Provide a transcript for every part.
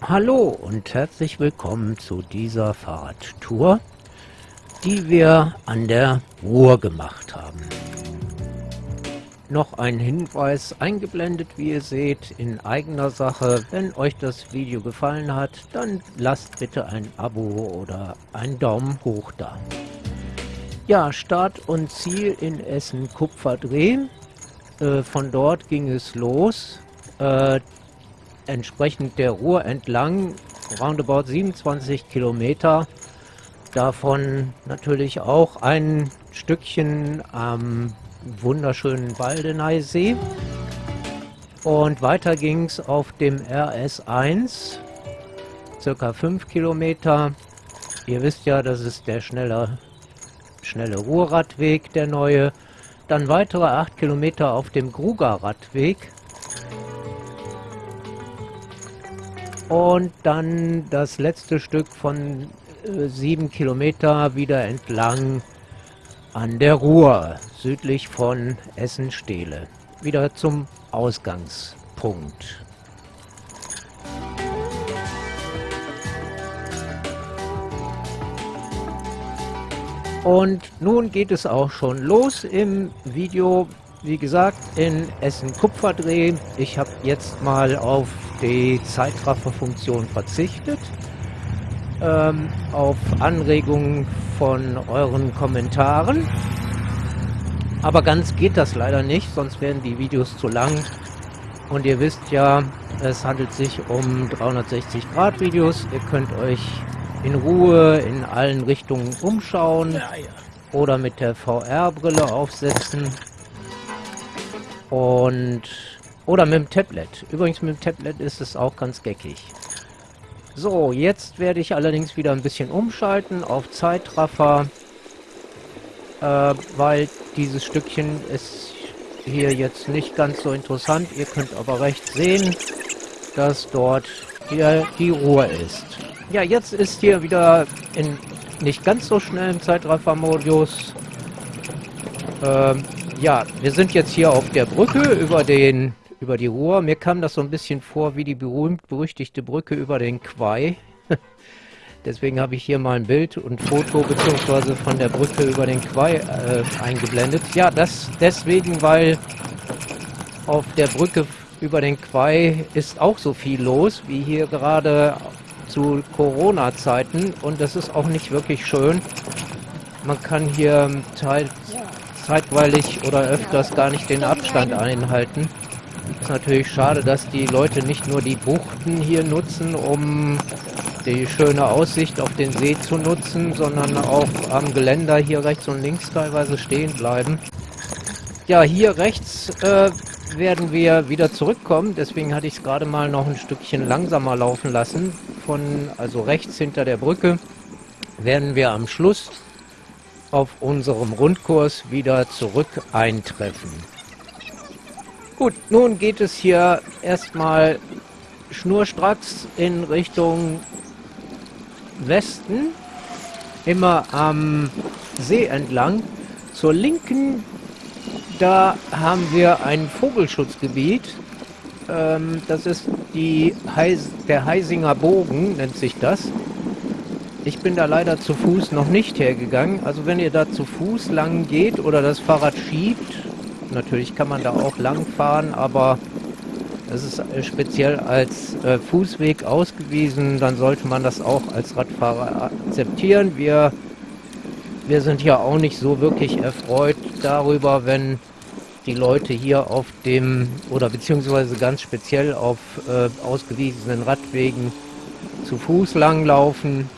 Hallo und herzlich willkommen zu dieser Fahrradtour, die wir an der Ruhr gemacht haben. Noch ein Hinweis eingeblendet, wie ihr seht, in eigener Sache. Wenn euch das Video gefallen hat, dann lasst bitte ein Abo oder einen Daumen hoch da. Ja, Start und Ziel in Essen-Kupferdreh. Äh, von dort ging es los. Äh, entsprechend der Ruhr entlang, roundabout 27 Kilometer. Davon natürlich auch ein Stückchen am wunderschönen Waldeneysee. Und weiter ging es auf dem RS1, circa 5 Kilometer. Ihr wisst ja, das ist der schnelle, schnelle Ruhrradweg, der neue. Dann weitere 8 Kilometer auf dem Gruger Radweg. Und dann das letzte Stück von äh, sieben Kilometer wieder entlang an der Ruhr, südlich von Essen-Stehle. Wieder zum Ausgangspunkt. Und nun geht es auch schon los im Video wie gesagt, in Essen Kupferdreh. Ich habe jetzt mal auf die Zeitrafferfunktion verzichtet. Ähm, auf Anregungen von euren Kommentaren. Aber ganz geht das leider nicht, sonst werden die Videos zu lang. Und ihr wisst ja, es handelt sich um 360 Grad Videos. Ihr könnt euch in Ruhe in allen Richtungen umschauen oder mit der VR-Brille aufsetzen. Und oder mit dem Tablet. Übrigens mit dem Tablet ist es auch ganz geckig. So, jetzt werde ich allerdings wieder ein bisschen umschalten auf Zeitraffer, äh, weil dieses Stückchen ist hier jetzt nicht ganz so interessant. Ihr könnt aber recht sehen, dass dort hier die Ruhe ist. Ja, jetzt ist hier wieder in nicht ganz so schnellen Zeitraffer-Modus. Ähm, ja, wir sind jetzt hier auf der Brücke über den über die Ruhr. Mir kam das so ein bisschen vor wie die berühmt-berüchtigte Brücke über den Quai. Deswegen habe ich hier mal ein Bild und Foto beziehungsweise von der Brücke über den Quai äh, eingeblendet. Ja, das deswegen, weil auf der Brücke über den Quai ist auch so viel los, wie hier gerade zu Corona-Zeiten. Und das ist auch nicht wirklich schön. Man kann hier teils zeitweilig oder öfters gar nicht den Abstand einhalten. Ist natürlich schade, dass die Leute nicht nur die Buchten hier nutzen, um die schöne Aussicht auf den See zu nutzen, sondern auch am Geländer hier rechts und links teilweise stehen bleiben. Ja, hier rechts äh, werden wir wieder zurückkommen, deswegen hatte ich es gerade mal noch ein Stückchen langsamer laufen lassen. Von, also rechts hinter der Brücke werden wir am Schluss auf unserem Rundkurs wieder zurück eintreffen. Gut, nun geht es hier erstmal schnurstracks in Richtung Westen, immer am See entlang. Zur Linken, da haben wir ein Vogelschutzgebiet. Ähm, das ist die Heis der Heisinger Bogen, nennt sich das. Ich bin da leider zu Fuß noch nicht hergegangen. Also wenn ihr da zu Fuß lang geht oder das Fahrrad schiebt, natürlich kann man da auch lang fahren, aber es ist speziell als äh, Fußweg ausgewiesen, dann sollte man das auch als Radfahrer akzeptieren. Wir, wir sind ja auch nicht so wirklich erfreut darüber, wenn die Leute hier auf dem oder beziehungsweise ganz speziell auf äh, ausgewiesenen Radwegen zu Fuß langlaufen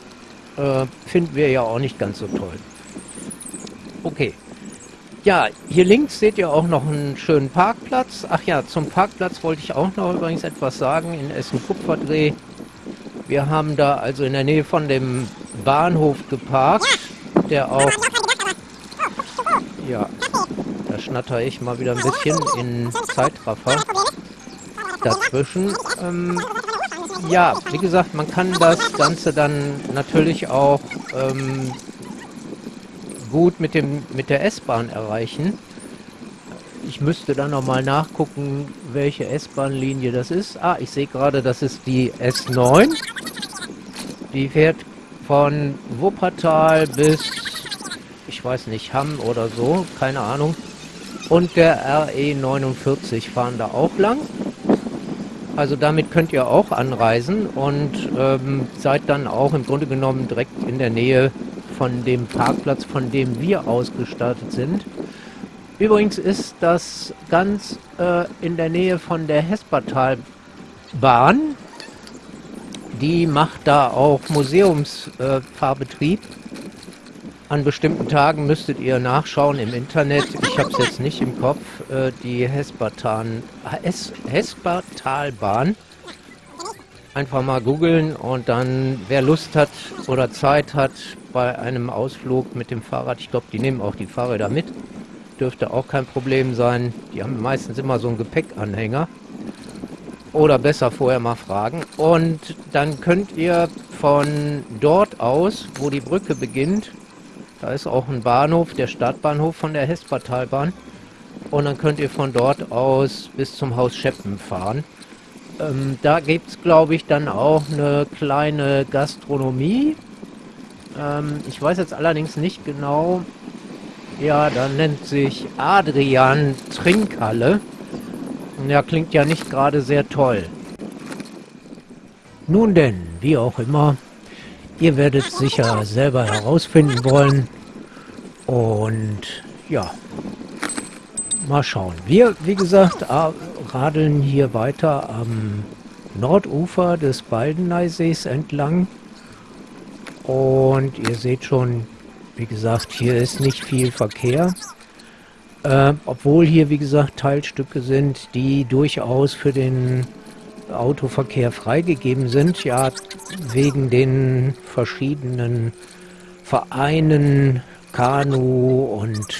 äh, finden wir ja auch nicht ganz so toll. Okay. Ja, hier links seht ihr auch noch einen schönen Parkplatz. Ach ja, zum Parkplatz wollte ich auch noch übrigens etwas sagen in Essen-Kupferdreh. Wir haben da also in der Nähe von dem Bahnhof geparkt, der auch... Ja, da schnatter ich mal wieder ein bisschen in Zeitraffer dazwischen. Ähm, ja, wie gesagt, man kann das Ganze dann natürlich auch ähm, gut mit, dem, mit der S-Bahn erreichen. ich müsste dann nochmal nachgucken, welche S-Bahn-Linie das ist. Ah, ich sehe gerade, das ist die S9. Die fährt von Wuppertal bis, ich weiß nicht, Hamm oder so, keine Ahnung. Und der RE49 fahren da auch lang. Also damit könnt ihr auch anreisen und ähm, seid dann auch im Grunde genommen direkt in der Nähe von dem Parkplatz, von dem wir ausgestattet sind. Übrigens ist das ganz äh, in der Nähe von der Hespertalbahn. Die macht da auch Museumsfahrbetrieb. Äh, An bestimmten Tagen müsstet ihr nachschauen im Internet. Ich habe es jetzt nicht im Kopf. Äh, die Hespertan, Hes Hespertalbahn. Einfach mal googeln und dann, wer Lust hat oder Zeit hat bei einem Ausflug mit dem Fahrrad, ich glaube, die nehmen auch die Fahrräder mit, dürfte auch kein Problem sein. Die haben meistens immer so einen Gepäckanhänger. Oder besser vorher mal fragen. Und dann könnt ihr von dort aus, wo die Brücke beginnt, da ist auch ein Bahnhof, der Startbahnhof von der Hespertalbahn. Und dann könnt ihr von dort aus bis zum Haus Scheppen fahren. Ähm, da gibt es, glaube ich, dann auch eine kleine Gastronomie. Ähm, ich weiß jetzt allerdings nicht genau, ja, da nennt sich Adrian Trinkhalle. Ja, klingt ja nicht gerade sehr toll. Nun denn, wie auch immer, ihr werdet sicher selber herausfinden wollen. Und ja, mal schauen. Wir, wie gesagt, radeln hier weiter am Nordufer des Baldeneysees entlang. Und ihr seht schon, wie gesagt, hier ist nicht viel Verkehr. Äh, obwohl hier, wie gesagt, Teilstücke sind, die durchaus für den Autoverkehr freigegeben sind. Ja, wegen den verschiedenen Vereinen, Kanu und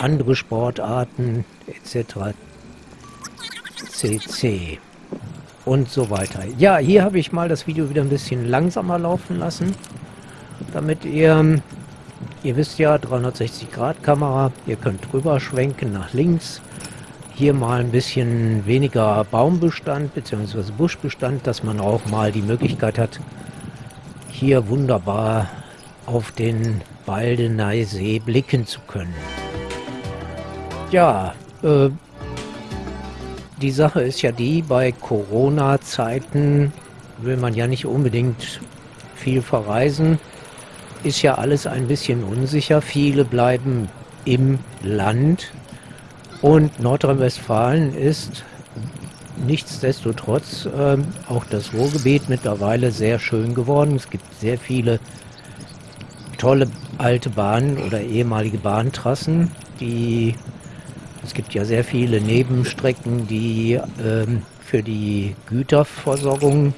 andere Sportarten etc. CC und so weiter. Ja, hier habe ich mal das Video wieder ein bisschen langsamer laufen lassen, damit ihr Ihr wisst ja, 360 Grad Kamera, ihr könnt drüber schwenken nach links. Hier mal ein bisschen weniger Baumbestand bzw. Buschbestand, dass man auch mal die Möglichkeit hat, hier wunderbar auf den Baldeneysee blicken zu können. Ja, äh, die Sache ist ja die, bei Corona-Zeiten will man ja nicht unbedingt viel verreisen ist ja alles ein bisschen unsicher. Viele bleiben im Land und Nordrhein-Westfalen ist nichtsdestotrotz äh, auch das Ruhrgebiet mittlerweile sehr schön geworden. Es gibt sehr viele tolle alte Bahnen oder ehemalige Bahntrassen, die es gibt ja sehr viele Nebenstrecken, die ähm, für die Güterversorgung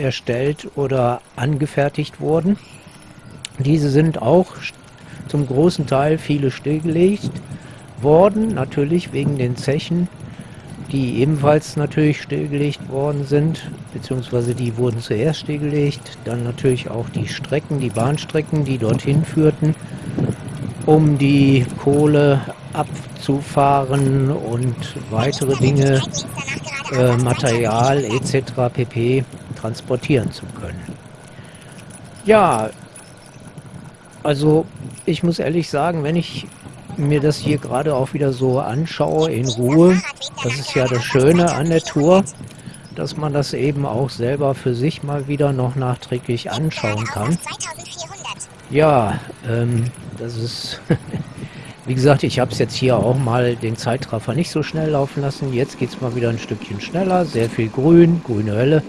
erstellt oder angefertigt wurden. Diese sind auch zum großen Teil viele stillgelegt worden, natürlich wegen den Zechen, die ebenfalls natürlich stillgelegt worden sind, beziehungsweise die wurden zuerst stillgelegt, dann natürlich auch die Strecken, die Bahnstrecken, die dorthin führten, um die Kohle abzufahren und weitere Dinge, äh, Material etc. pp transportieren zu können. Ja, also ich muss ehrlich sagen, wenn ich mir das hier gerade auch wieder so anschaue in Ruhe, das ist ja das Schöne an der Tour, dass man das eben auch selber für sich mal wieder noch nachträglich anschauen kann. Ja, ähm, das ist, wie gesagt, ich habe es jetzt hier auch mal den Zeitraffer nicht so schnell laufen lassen. Jetzt geht es mal wieder ein Stückchen schneller, sehr viel Grün, grüne Hölle.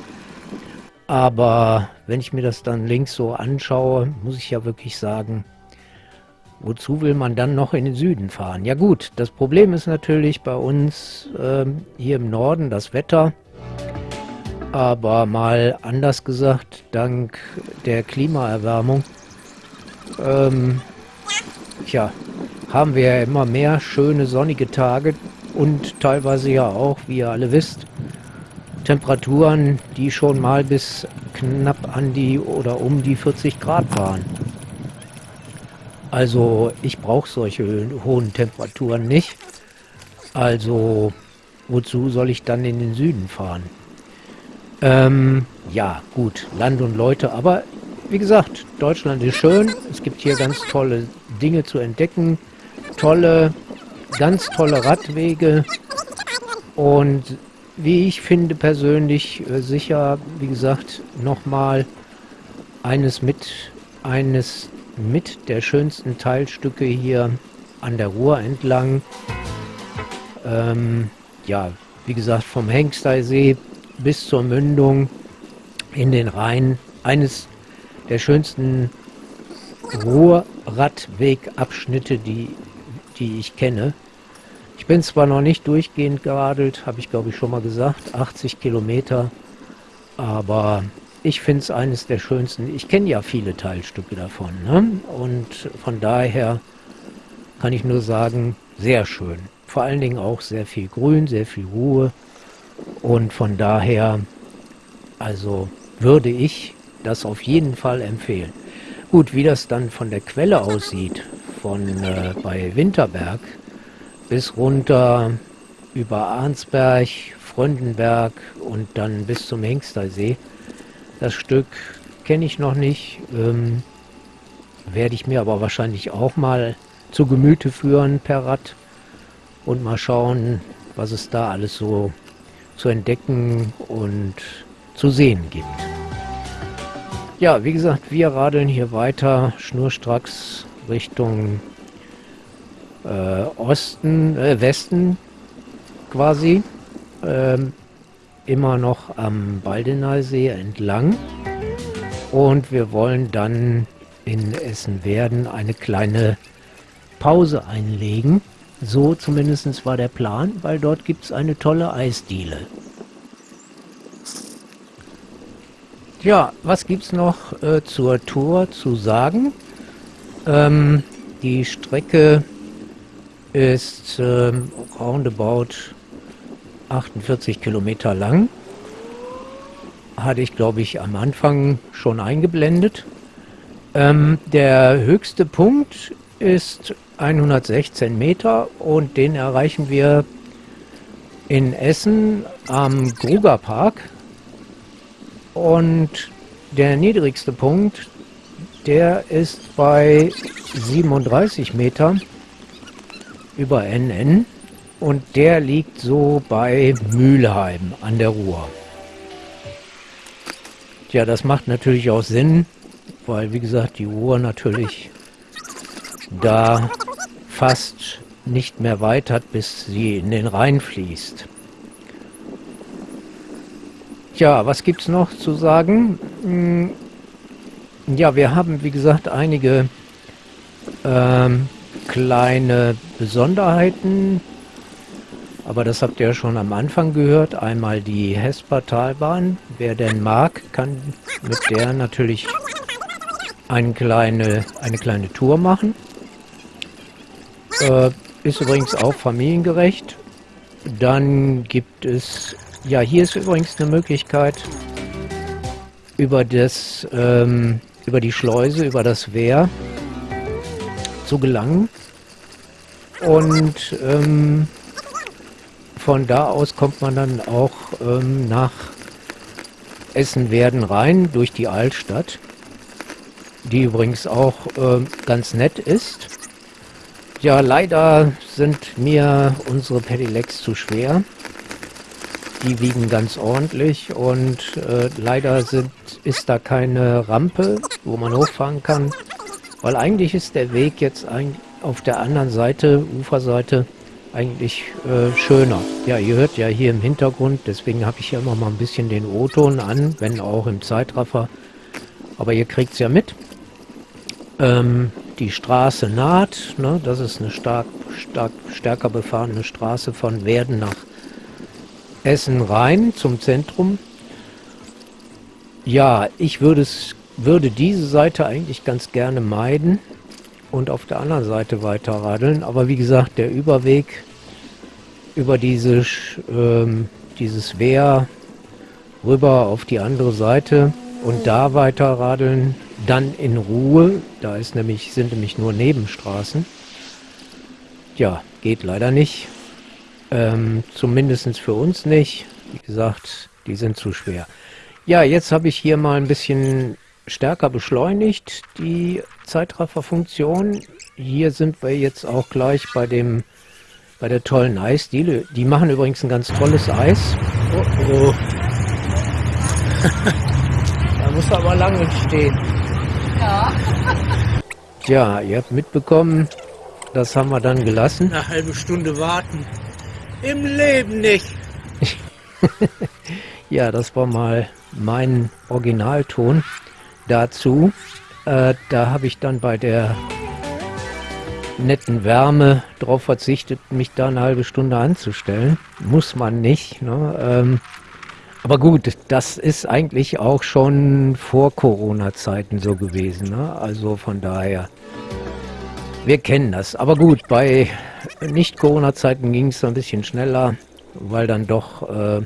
Aber wenn ich mir das dann links so anschaue, muss ich ja wirklich sagen, wozu will man dann noch in den Süden fahren? Ja gut, das Problem ist natürlich bei uns äh, hier im Norden das Wetter. Aber mal anders gesagt, dank der Klimaerwärmung, ähm, tja, haben wir ja immer mehr schöne sonnige Tage und teilweise ja auch, wie ihr alle wisst, Temperaturen, die schon mal bis knapp an die oder um die 40 Grad waren. Also ich brauche solche hohen Temperaturen nicht. Also, wozu soll ich dann in den Süden fahren? Ähm, ja, gut, Land und Leute, aber wie gesagt, Deutschland ist schön. Es gibt hier ganz tolle Dinge zu entdecken. Tolle, ganz tolle Radwege. Und wie ich finde persönlich äh, sicher, wie gesagt, nochmal eines mit, eines mit der schönsten Teilstücke hier an der Ruhr entlang. Ähm, ja, wie gesagt, vom Hengsteisee bis zur Mündung in den Rhein. Eines der schönsten Ruhrradwegabschnitte, die, die ich kenne. Ich bin zwar noch nicht durchgehend geradelt, habe ich glaube ich schon mal gesagt, 80 Kilometer, aber ich finde es eines der schönsten. Ich kenne ja viele Teilstücke davon ne? und von daher kann ich nur sagen, sehr schön. Vor allen Dingen auch sehr viel Grün, sehr viel Ruhe und von daher, also würde ich das auf jeden Fall empfehlen. Gut, wie das dann von der Quelle aussieht, von äh, bei Winterberg bis runter über Arnsberg, Fröndenberg und dann bis zum Hengstersee, das Stück kenne ich noch nicht, ähm, werde ich mir aber wahrscheinlich auch mal zu Gemüte führen per Rad und mal schauen, was es da alles so zu entdecken und zu sehen gibt. Ja, wie gesagt, wir radeln hier weiter schnurstracks Richtung äh, Osten, äh, Westen quasi. Ähm, immer noch am Baldeneysee entlang. Und wir wollen dann in Essen-Werden eine kleine Pause einlegen. So zumindest war der Plan, weil dort gibt es eine tolle Eisdiele. Ja, was gibt es noch äh, zur Tour zu sagen? Ähm, die Strecke ist ähm, roundabout 48 Kilometer lang. Hatte ich, glaube ich, am Anfang schon eingeblendet. Ähm, der höchste Punkt ist 116 Meter und den erreichen wir in Essen am Gruger Park. Und der niedrigste Punkt, der ist bei 37 Meter über NN und der liegt so bei Mülheim an der Ruhr. Ja, das macht natürlich auch Sinn, weil wie gesagt die Ruhr natürlich da fast nicht mehr weit hat, bis sie in den Rhein fließt. Tja, was gibt es noch zu sagen? Hm, ja, wir haben, wie gesagt, einige ähm, kleine Besonderheiten, aber das habt ihr ja schon am Anfang gehört. Einmal die Hesper-Talbahn. Wer denn mag, kann mit der natürlich eine kleine, eine kleine Tour machen. Äh, ist übrigens auch familiengerecht. Dann gibt es ja, hier ist übrigens eine Möglichkeit, über das, ähm, über die Schleuse, über das Wehr zu gelangen. Und ähm, von da aus kommt man dann auch ähm, nach Essen-Werden rein, durch die Altstadt, die übrigens auch ähm, ganz nett ist. Ja, leider sind mir unsere Pedelecs zu schwer. Die wiegen ganz ordentlich und äh, leider sind, ist da keine Rampe, wo man hochfahren kann, weil eigentlich ist der Weg jetzt ein, auf der anderen Seite, Uferseite, eigentlich äh, schöner. Ja, ihr hört ja hier im Hintergrund, deswegen habe ich hier immer mal ein bisschen den O-Ton an, wenn auch im Zeitraffer. Aber ihr kriegt es ja mit. Ähm, die Straße naht, ne, das ist eine stark, stark stärker befahrene Straße von Werden nach Essen rein zum Zentrum. Ja, ich würde es würde diese Seite eigentlich ganz gerne meiden und auf der anderen Seite weiter radeln. Aber wie gesagt, der Überweg über diese, ähm, dieses Wehr rüber auf die andere Seite und da weiter radeln, dann in Ruhe. Da ist nämlich, sind nämlich nur Nebenstraßen. Ja, geht leider nicht. Ähm, Zumindest für uns nicht. Wie gesagt, die sind zu schwer. Ja, jetzt habe ich hier mal ein bisschen stärker beschleunigt, die Zeitrafferfunktion. Hier sind wir jetzt auch gleich bei dem bei der tollen Eisdiele. Die machen übrigens ein ganz tolles Eis. Oh, oh. da muss aber lange stehen. Ja. Tja, ihr habt mitbekommen, das haben wir dann gelassen. Eine halbe Stunde warten. Im Leben nicht. ja, das war mal mein Originalton dazu. Äh, da habe ich dann bei der netten Wärme darauf verzichtet, mich da eine halbe Stunde anzustellen. Muss man nicht. Ne? Ähm, aber gut, das ist eigentlich auch schon vor Corona-Zeiten so gewesen. Ne? Also von daher, wir kennen das. Aber gut, bei Nicht-Corona-Zeiten ging es ein bisschen schneller, weil dann doch äh,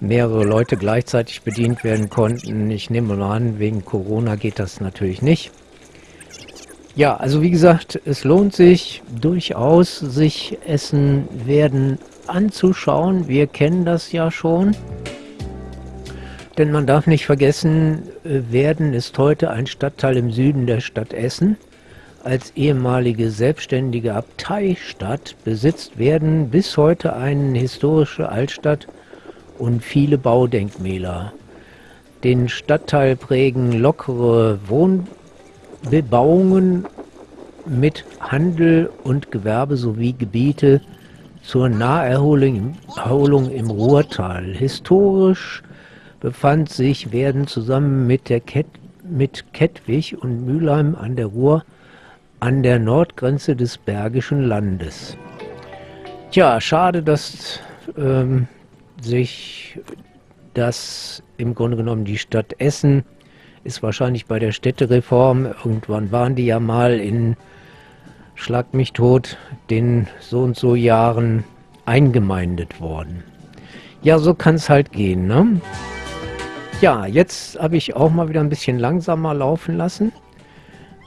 mehrere Leute gleichzeitig bedient werden konnten. Ich nehme mal an, wegen Corona geht das natürlich nicht. Ja, also wie gesagt, es lohnt sich durchaus, sich Essen werden anzuschauen. Wir kennen das ja schon. Denn man darf nicht vergessen, äh, Werden ist heute ein Stadtteil im Süden der Stadt Essen. Als ehemalige selbstständige Abteistadt besitzt Werden bis heute eine historische Altstadt und viele Baudenkmäler. Den Stadtteil prägen lockere Wohnbebauungen mit Handel und Gewerbe sowie Gebiete zur Naherholung im Ruhrtal. Historisch befand sich Werden zusammen mit, der Ket mit Kettwig und Mülheim an der Ruhr an der Nordgrenze des Bergischen Landes. Tja, schade, dass ähm, sich das im Grunde genommen die Stadt Essen ist wahrscheinlich bei der Städtereform, irgendwann waren die ja mal in Schlag mich tot, den so und so Jahren eingemeindet worden. Ja, so kann es halt gehen, ne? Ja, jetzt habe ich auch mal wieder ein bisschen langsamer laufen lassen,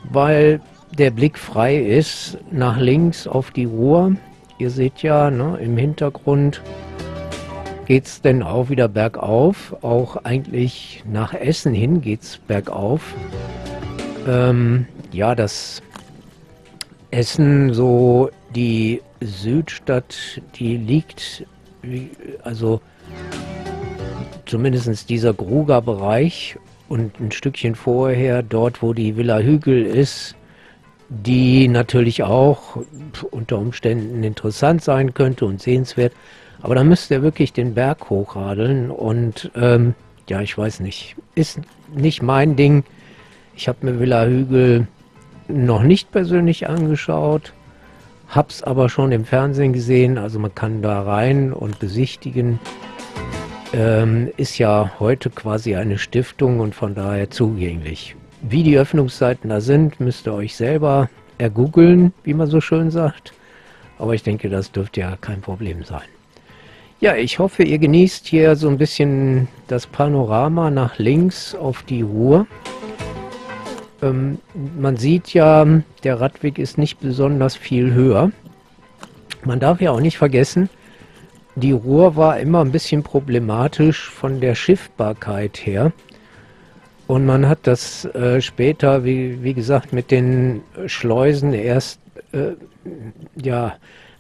weil der Blick frei ist nach links auf die Ruhr. Ihr seht ja ne, im Hintergrund geht es denn auch wieder bergauf. Auch eigentlich nach Essen hin geht es bergauf. Ähm, ja, das Essen, so die Südstadt, die liegt, also zumindest dieser Gruger-Bereich und ein Stückchen vorher, dort wo die Villa Hügel ist, die natürlich auch unter Umständen interessant sein könnte und sehenswert. Aber da müsste er wirklich den Berg hochradeln und ähm, ja, ich weiß nicht. Ist nicht mein Ding. Ich habe mir Villa Hügel noch nicht persönlich angeschaut, hab's aber schon im Fernsehen gesehen. Also man kann da rein und besichtigen. Ähm, ist ja heute quasi eine Stiftung und von daher zugänglich. Wie die Öffnungszeiten da sind, müsst ihr euch selber ergoogeln, wie man so schön sagt. Aber ich denke, das dürfte ja kein Problem sein. Ja, ich hoffe, ihr genießt hier so ein bisschen das Panorama nach links auf die Ruhr. Ähm, man sieht ja, der Radweg ist nicht besonders viel höher. Man darf ja auch nicht vergessen, die Ruhr war immer ein bisschen problematisch von der Schiffbarkeit her. Und man hat das äh, später, wie, wie gesagt, mit den Schleusen erst äh, ja,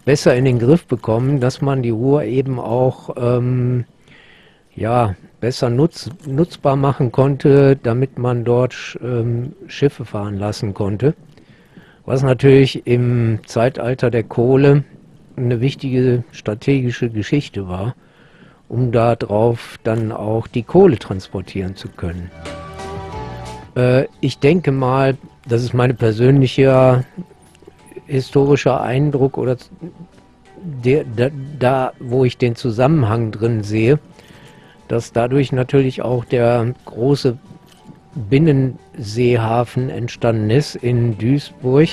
besser in den Griff bekommen, dass man die Ruhr eben auch ähm, ja, besser nutz, nutzbar machen konnte, damit man dort ähm, Schiffe fahren lassen konnte. Was natürlich im Zeitalter der Kohle eine wichtige strategische Geschichte war, um darauf dann auch die Kohle transportieren zu können. Äh, ich denke mal, das ist meine persönliche historischer Eindruck oder der, da, da, wo ich den Zusammenhang drin sehe, dass dadurch natürlich auch der große Binnenseehafen entstanden ist in Duisburg.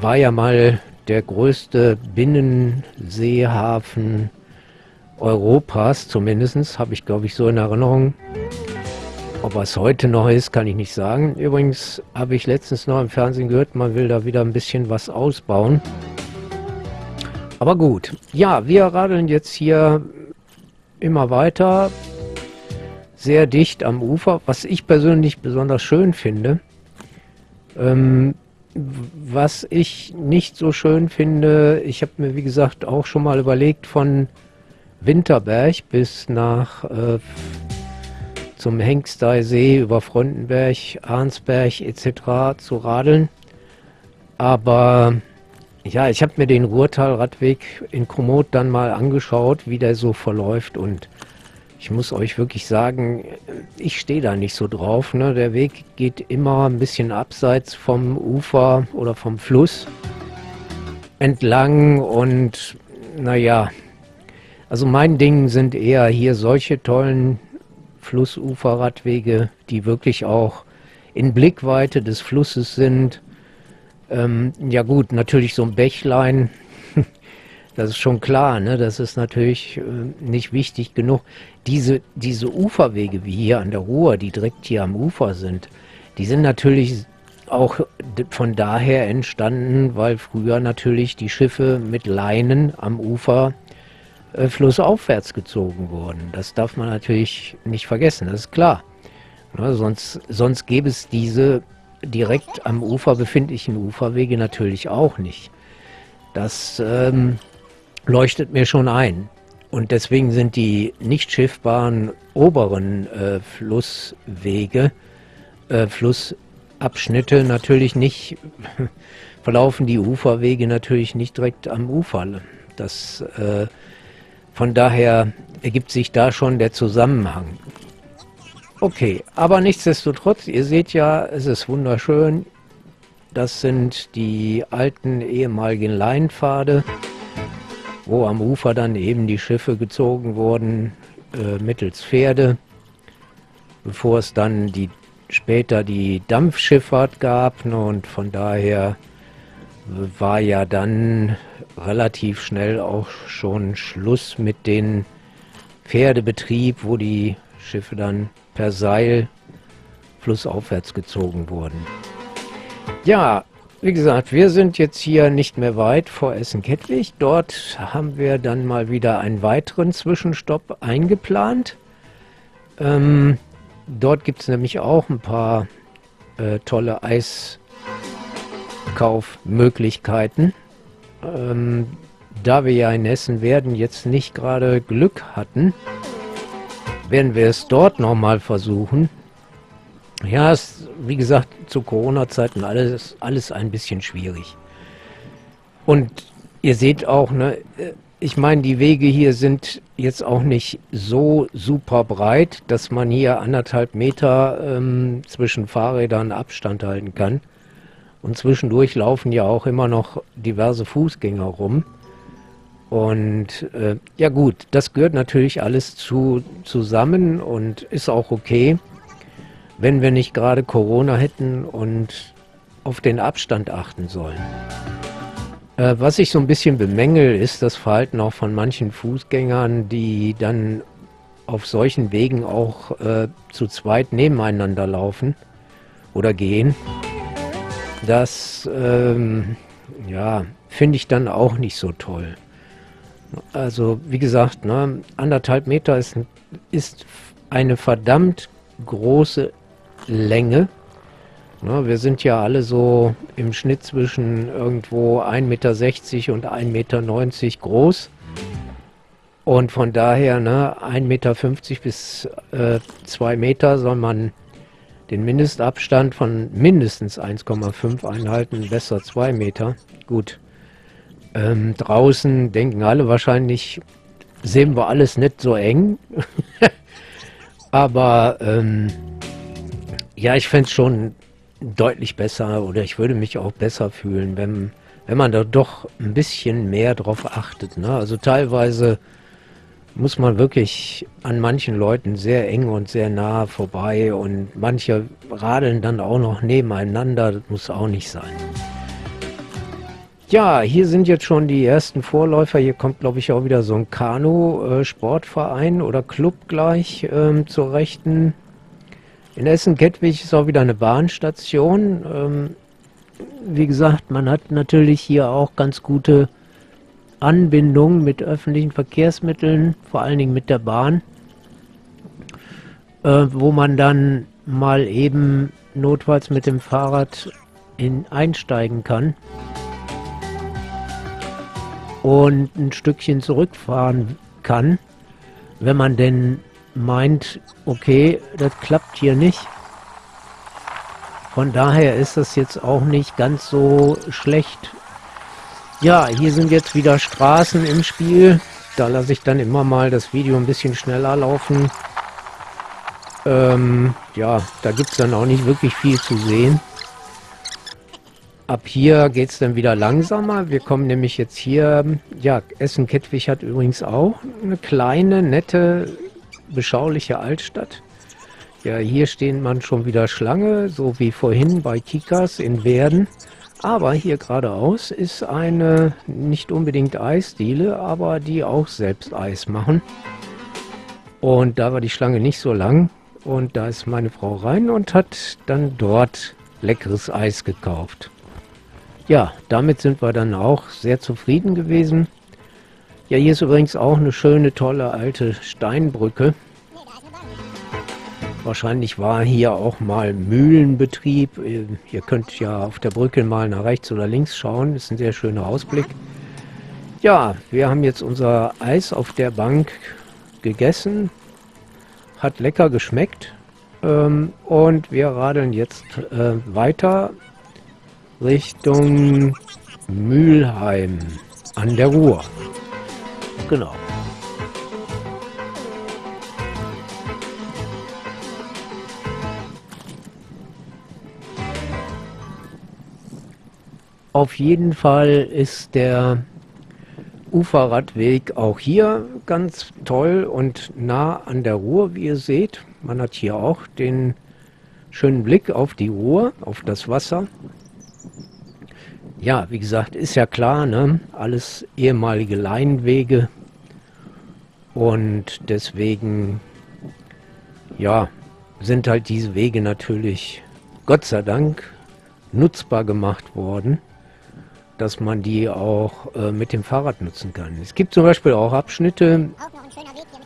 War ja mal der größte Binnenseehafen Europas, zumindest habe ich glaube ich so in Erinnerung. Ob es heute noch ist, kann ich nicht sagen. Übrigens habe ich letztens noch im Fernsehen gehört, man will da wieder ein bisschen was ausbauen. Aber gut. Ja, wir radeln jetzt hier immer weiter. Sehr dicht am Ufer, was ich persönlich besonders schön finde. Ähm, was ich nicht so schön finde, ich habe mir wie gesagt auch schon mal überlegt, von Winterberg bis nach äh, zum Hengsteisee über Frontenberg, Arnsberg etc. zu radeln. Aber ja, ich habe mir den Ruhrtalradweg in Komoot dann mal angeschaut, wie der so verläuft und ich muss euch wirklich sagen, ich stehe da nicht so drauf. Ne? Der Weg geht immer ein bisschen abseits vom Ufer oder vom Fluss entlang und naja, also mein Ding sind eher hier solche tollen Flussuferradwege, die wirklich auch in Blickweite des Flusses sind. Ähm, ja gut, natürlich so ein Bächlein, das ist schon klar, ne? das ist natürlich äh, nicht wichtig genug. Diese, diese Uferwege wie hier an der Ruhr, die direkt hier am Ufer sind, die sind natürlich auch von daher entstanden, weil früher natürlich die Schiffe mit Leinen am Ufer flussaufwärts gezogen wurden. Das darf man natürlich nicht vergessen, das ist klar. Ne? Sonst, sonst gäbe es diese direkt am Ufer befindlichen Uferwege natürlich auch nicht. Das ähm, leuchtet mir schon ein. Und deswegen sind die nicht schiffbaren oberen äh, Flusswege, äh, Flussabschnitte natürlich nicht, verlaufen die Uferwege natürlich nicht direkt am Ufer. Das, äh, von daher ergibt sich da schon der Zusammenhang. Okay, aber nichtsdestotrotz, ihr seht ja, es ist wunderschön. Das sind die alten ehemaligen Leinpfade wo am Ufer dann eben die Schiffe gezogen wurden äh, mittels Pferde, bevor es dann die später die Dampfschifffahrt gab ne, und von daher war ja dann relativ schnell auch schon Schluss mit dem Pferdebetrieb, wo die Schiffe dann per Seil flussaufwärts gezogen wurden. Ja, wie gesagt, wir sind jetzt hier nicht mehr weit vor Essen-Kettwig. Dort haben wir dann mal wieder einen weiteren Zwischenstopp eingeplant. Ähm, dort gibt es nämlich auch ein paar äh, tolle Eiskaufmöglichkeiten. Ähm, da wir ja in Essen werden jetzt nicht gerade Glück hatten, werden wir es dort nochmal versuchen. Ja, ist, wie gesagt, zu Corona-Zeiten alles, alles ein bisschen schwierig. Und ihr seht auch, ne, ich meine, die Wege hier sind jetzt auch nicht so super breit, dass man hier anderthalb Meter ähm, zwischen Fahrrädern Abstand halten kann. Und zwischendurch laufen ja auch immer noch diverse Fußgänger rum. Und äh, ja gut, das gehört natürlich alles zu, zusammen und ist auch okay wenn wir nicht gerade Corona hätten und auf den Abstand achten sollen. Äh, was ich so ein bisschen bemängel, ist das Verhalten auch von manchen Fußgängern, die dann auf solchen Wegen auch äh, zu zweit nebeneinander laufen oder gehen. Das, ähm, ja, finde ich dann auch nicht so toll. Also, wie gesagt, ne, anderthalb Meter ist, ist eine verdammt große Länge. Na, wir sind ja alle so im Schnitt zwischen irgendwo 1,60 Meter und 1,90 Meter groß. Und von daher, ne, 1,50 Meter bis äh, 2 Meter soll man den Mindestabstand von mindestens 1,5 einhalten, besser 2 Meter. Gut. Ähm, draußen denken alle wahrscheinlich, sehen wir alles nicht so eng. Aber ähm, ja, ich fände es schon deutlich besser oder ich würde mich auch besser fühlen, wenn, wenn man da doch ein bisschen mehr drauf achtet. Ne? Also teilweise muss man wirklich an manchen Leuten sehr eng und sehr nah vorbei und manche radeln dann auch noch nebeneinander. Das muss auch nicht sein. Ja, hier sind jetzt schon die ersten Vorläufer. Hier kommt, glaube ich, auch wieder so ein Kanu-Sportverein oder Club gleich ähm, zur Rechten. In Essen-Kettwig ist auch wieder eine Bahnstation. Ähm, wie gesagt, man hat natürlich hier auch ganz gute Anbindung mit öffentlichen Verkehrsmitteln, vor allen Dingen mit der Bahn, äh, wo man dann mal eben notfalls mit dem Fahrrad in, einsteigen kann und ein Stückchen zurückfahren kann, wenn man denn meint, okay, das klappt hier nicht. Von daher ist das jetzt auch nicht ganz so schlecht. Ja, hier sind jetzt wieder Straßen im Spiel. Da lasse ich dann immer mal das Video ein bisschen schneller laufen. Ähm, ja, da gibt es dann auch nicht wirklich viel zu sehen. Ab hier geht es dann wieder langsamer. Wir kommen nämlich jetzt hier, ja, Essen-Kettwig hat übrigens auch eine kleine, nette, beschauliche Altstadt. Ja, hier stehen man schon wieder Schlange, so wie vorhin bei Kikas in Werden. Aber hier geradeaus ist eine nicht unbedingt Eisdiele, aber die auch selbst Eis machen. Und da war die Schlange nicht so lang. Und da ist meine Frau rein und hat dann dort leckeres Eis gekauft. Ja, damit sind wir dann auch sehr zufrieden gewesen. Ja, hier ist übrigens auch eine schöne, tolle alte Steinbrücke. Wahrscheinlich war hier auch mal Mühlenbetrieb. Ihr könnt ja auf der Brücke mal nach rechts oder links schauen. Das ist ein sehr schöner Ausblick. Ja, wir haben jetzt unser Eis auf der Bank gegessen hat lecker geschmeckt. Ähm, und wir radeln jetzt äh, weiter Richtung Mülheim an der Ruhr. Genau. Auf jeden Fall ist der Uferradweg auch hier ganz toll und nah an der Ruhr, wie ihr seht. Man hat hier auch den schönen Blick auf die Ruhr, auf das Wasser. Ja, wie gesagt, ist ja klar, ne? alles ehemalige Leinwege und deswegen, ja, sind halt diese Wege natürlich, Gott sei Dank, nutzbar gemacht worden dass man die auch äh, mit dem Fahrrad nutzen kann. Es gibt zum Beispiel auch Abschnitte,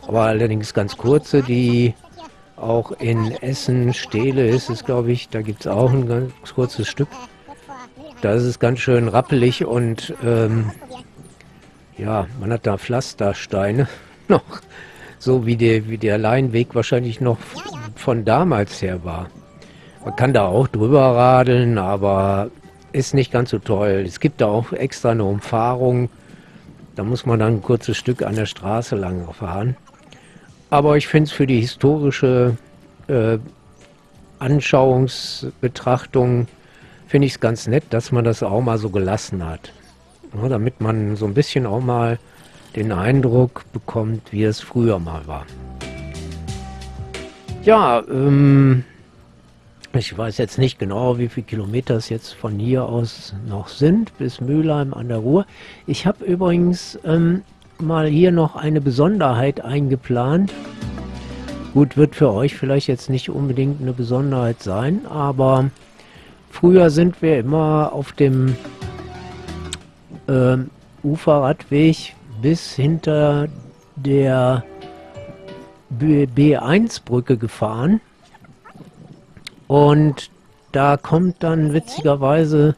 aber allerdings ganz kurze, die auch in Essen, Stehle ist es, glaube ich, da gibt es auch ein ganz kurzes Stück. Da ist es ganz schön rappelig und ähm, ja, man hat da Pflastersteine noch, so wie der, wie der Leinweg wahrscheinlich noch von damals her war. Man kann da auch drüber radeln, aber ist nicht ganz so toll. Es gibt da auch extra eine Umfahrung. Da muss man dann ein kurzes Stück an der Straße lang fahren. Aber ich finde es für die historische äh, Anschauungsbetrachtung, finde ich es ganz nett, dass man das auch mal so gelassen hat. Ja, damit man so ein bisschen auch mal den Eindruck bekommt, wie es früher mal war. Ja, ähm, ich weiß jetzt nicht genau, wie viele Kilometer es jetzt von hier aus noch sind bis Mülheim an der Ruhr. Ich habe übrigens ähm, mal hier noch eine Besonderheit eingeplant. Gut, wird für euch vielleicht jetzt nicht unbedingt eine Besonderheit sein, aber früher sind wir immer auf dem ähm, Uferradweg bis hinter der B1-Brücke gefahren. Und da kommt dann witzigerweise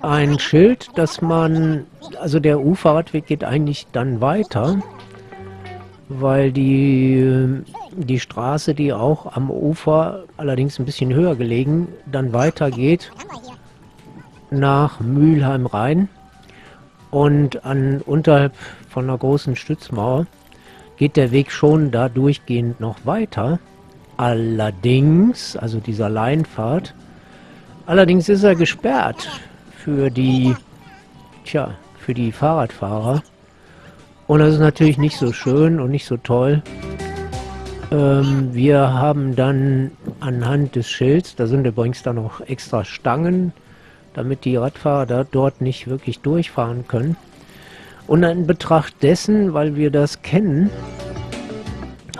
ein Schild, dass man, also der Uferradweg geht eigentlich dann weiter, weil die, die Straße, die auch am Ufer, allerdings ein bisschen höher gelegen, dann weitergeht nach Mülheim rein und an unterhalb von einer großen Stützmauer geht der Weg schon da durchgehend noch weiter. Allerdings, also dieser Leinfahrt, allerdings ist er gesperrt für die, tja, für die Fahrradfahrer. Und das ist natürlich nicht so schön und nicht so toll. Ähm, wir haben dann anhand des Schilds, da sind übrigens dann noch extra Stangen, damit die Radfahrer da dort nicht wirklich durchfahren können. Und in Betracht dessen, weil wir das kennen,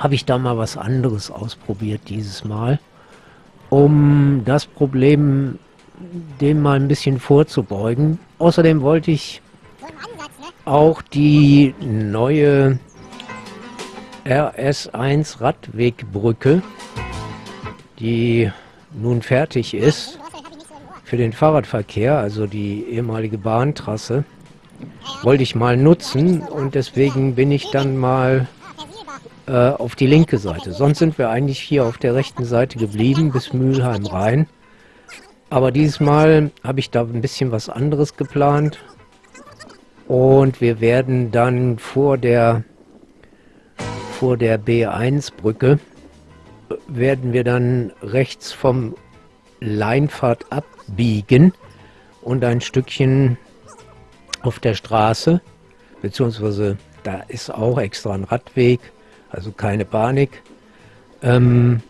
habe ich da mal was anderes ausprobiert dieses Mal, um das Problem dem mal ein bisschen vorzubeugen. Außerdem wollte ich auch die neue RS1 Radwegbrücke, die nun fertig ist für den Fahrradverkehr, also die ehemalige Bahntrasse, wollte ich mal nutzen und deswegen bin ich dann mal äh, auf die linke Seite. Sonst sind wir eigentlich hier auf der rechten Seite geblieben bis Mülheim rein. Aber dieses Mal habe ich da ein bisschen was anderes geplant. Und wir werden dann vor der vor der B1-Brücke werden wir dann rechts vom Leinfahrt abbiegen und ein Stückchen auf der Straße, beziehungsweise da ist auch extra ein Radweg, also keine Panik, ähm,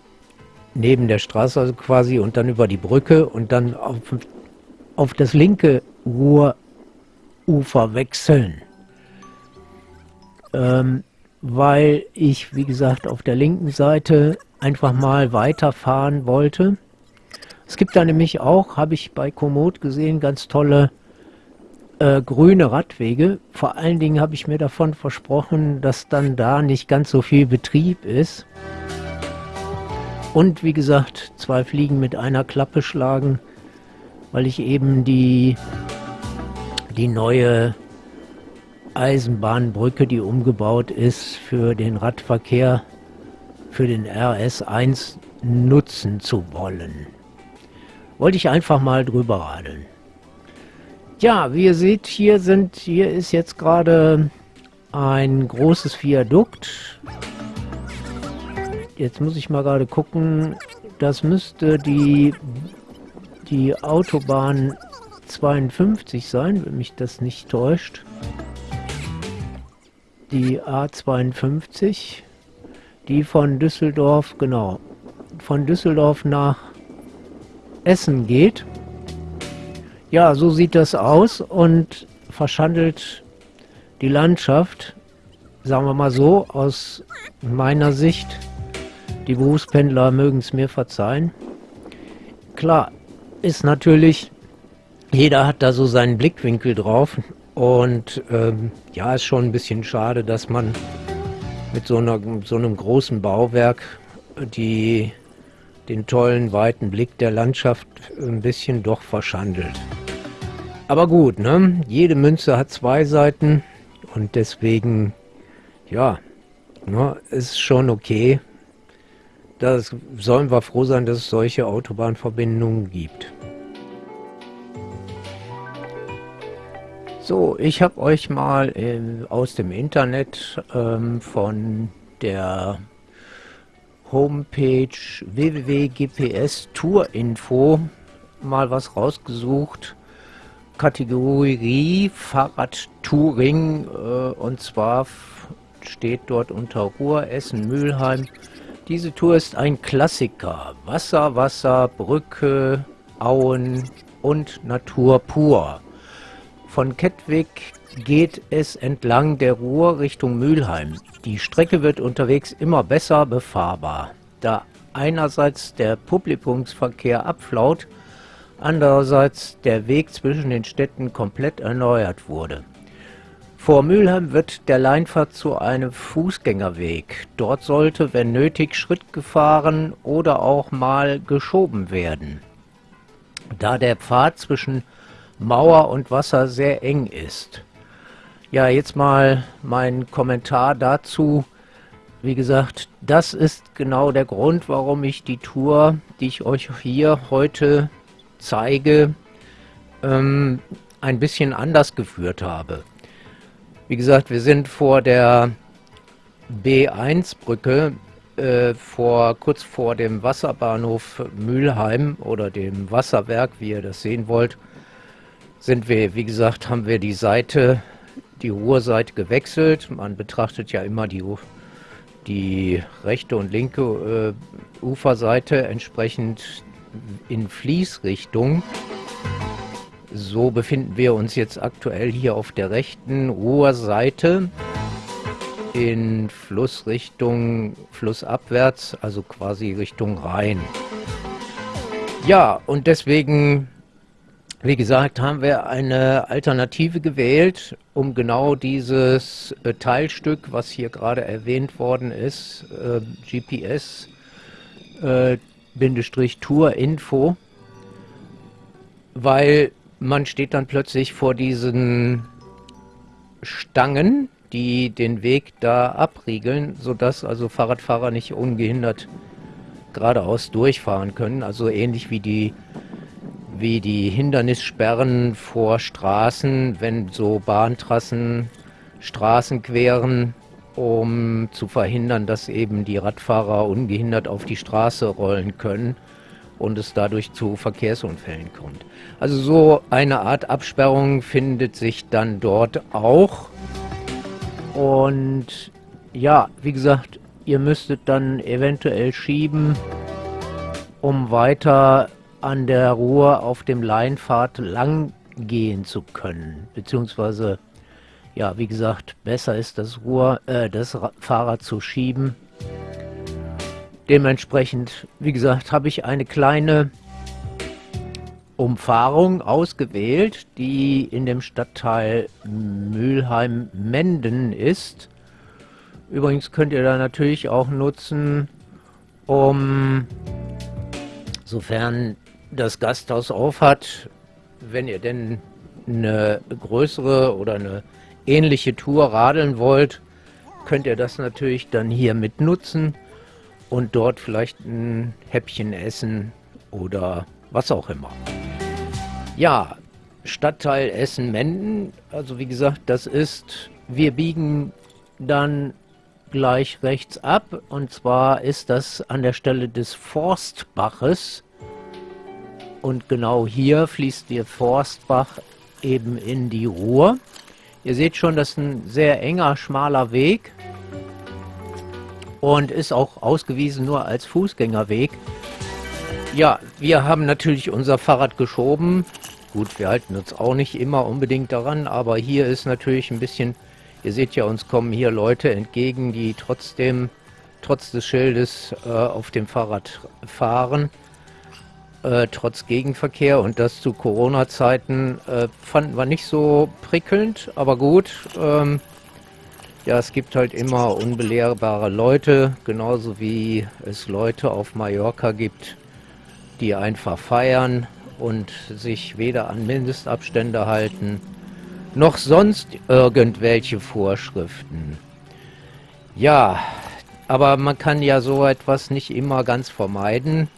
neben der Straße also quasi und dann über die Brücke und dann auf, auf das linke Ruhrufer wechseln. Ähm, weil ich, wie gesagt, auf der linken Seite einfach mal weiterfahren wollte. Es gibt da nämlich auch, habe ich bei Komoot gesehen, ganz tolle äh, grüne Radwege. Vor allen Dingen habe ich mir davon versprochen, dass dann da nicht ganz so viel Betrieb ist. Und wie gesagt, zwei Fliegen mit einer Klappe schlagen, weil ich eben die, die neue Eisenbahnbrücke, die umgebaut ist für den Radverkehr, für den RS1 nutzen zu wollen. Wollte ich einfach mal drüber radeln. Ja, wie ihr seht, hier sind, hier ist jetzt gerade ein großes Viadukt. Jetzt muss ich mal gerade gucken. Das müsste die, die Autobahn 52 sein, wenn mich das nicht täuscht. Die A52, die von Düsseldorf, genau, von Düsseldorf nach Essen geht. Ja, so sieht das aus und verschandelt die Landschaft, sagen wir mal so, aus meiner Sicht. Die Berufspendler mögen es mir verzeihen. Klar, ist natürlich, jeder hat da so seinen Blickwinkel drauf und ähm, ja, ist schon ein bisschen schade, dass man mit so, einer, so einem großen Bauwerk die, den tollen weiten Blick der Landschaft ein bisschen doch verschandelt. Aber gut, ne? Jede Münze hat zwei Seiten und deswegen, ja, ne, ist schon okay. Da sollen wir froh sein, dass es solche Autobahnverbindungen gibt. So, ich habe euch mal äh, aus dem Internet ähm, von der Homepage www.gps Tourinfo mal was rausgesucht Kategorie Fahrradtouring äh, und zwar steht dort unter Ruhr, Essen, Mülheim. Diese Tour ist ein Klassiker. Wasser, Wasser, Brücke, Auen und Natur pur. Von Kettwig geht es entlang der Ruhr Richtung Mülheim. Die Strecke wird unterwegs immer besser befahrbar, da einerseits der Publikumsverkehr abflaut, andererseits der Weg zwischen den Städten komplett erneuert wurde. Vor Mülheim wird der Leinfahrt zu einem Fußgängerweg. Dort sollte, wenn nötig, Schritt gefahren oder auch mal geschoben werden, da der Pfad zwischen Mauer und Wasser sehr eng ist. Ja, jetzt mal mein Kommentar dazu. Wie gesagt, das ist genau der Grund, warum ich die Tour, die ich euch hier heute zeige, ähm, ein bisschen anders geführt habe. Wie gesagt, wir sind vor der B1-Brücke, äh, vor, kurz vor dem Wasserbahnhof Mülheim oder dem Wasserwerk, wie ihr das sehen wollt, sind wir, wie gesagt, haben wir die Seite, die Ruhrseite gewechselt. Man betrachtet ja immer die, die rechte und linke äh, Uferseite entsprechend in Fließrichtung. So befinden wir uns jetzt aktuell hier auf der rechten Ruhrseite in Flussrichtung, flussabwärts, also quasi Richtung Rhein. Ja, und deswegen wie gesagt, haben wir eine Alternative gewählt, um genau dieses äh, Teilstück, was hier gerade erwähnt worden ist, äh, GPS äh, weil man steht dann plötzlich vor diesen Stangen, die den Weg da abriegeln, sodass also Fahrradfahrer nicht ungehindert geradeaus durchfahren können, also ähnlich wie die wie die Hindernissperren vor Straßen, wenn so Bahntrassen Straßen queren, um zu verhindern, dass eben die Radfahrer ungehindert auf die Straße rollen können und es dadurch zu Verkehrsunfällen kommt. Also so eine Art Absperrung findet sich dann dort auch. Und ja, wie gesagt, ihr müsstet dann eventuell schieben, um weiter an der Ruhr auf dem Leinpfad lang gehen zu können. Beziehungsweise, ja, wie gesagt, besser ist das Ruhr, äh, das Fahrrad zu schieben. Dementsprechend, wie gesagt, habe ich eine kleine Umfahrung ausgewählt, die in dem Stadtteil Mülheim-Menden ist. Übrigens könnt ihr da natürlich auch nutzen, um, sofern das Gasthaus auf hat, wenn ihr denn eine größere oder eine ähnliche Tour radeln wollt, könnt ihr das natürlich dann hier mit nutzen und dort vielleicht ein Häppchen essen oder was auch immer. Ja, Stadtteil Essen-Menden, also wie gesagt, das ist, wir biegen dann gleich rechts ab und zwar ist das an der Stelle des Forstbaches und genau hier fließt der Forstbach eben in die Ruhr. Ihr seht schon, das ist ein sehr enger, schmaler Weg und ist auch ausgewiesen nur als Fußgängerweg. Ja, wir haben natürlich unser Fahrrad geschoben. Gut, wir halten uns auch nicht immer unbedingt daran, aber hier ist natürlich ein bisschen, ihr seht ja, uns kommen hier Leute entgegen, die trotzdem, trotz des Schildes äh, auf dem Fahrrad fahren äh, trotz Gegenverkehr und das zu Corona-Zeiten äh, fanden wir nicht so prickelnd, aber gut. Ähm, ja, es gibt halt immer unbelehrbare Leute, genauso wie es Leute auf Mallorca gibt, die einfach feiern und sich weder an Mindestabstände halten, noch sonst irgendwelche Vorschriften. Ja, aber man kann ja so etwas nicht immer ganz vermeiden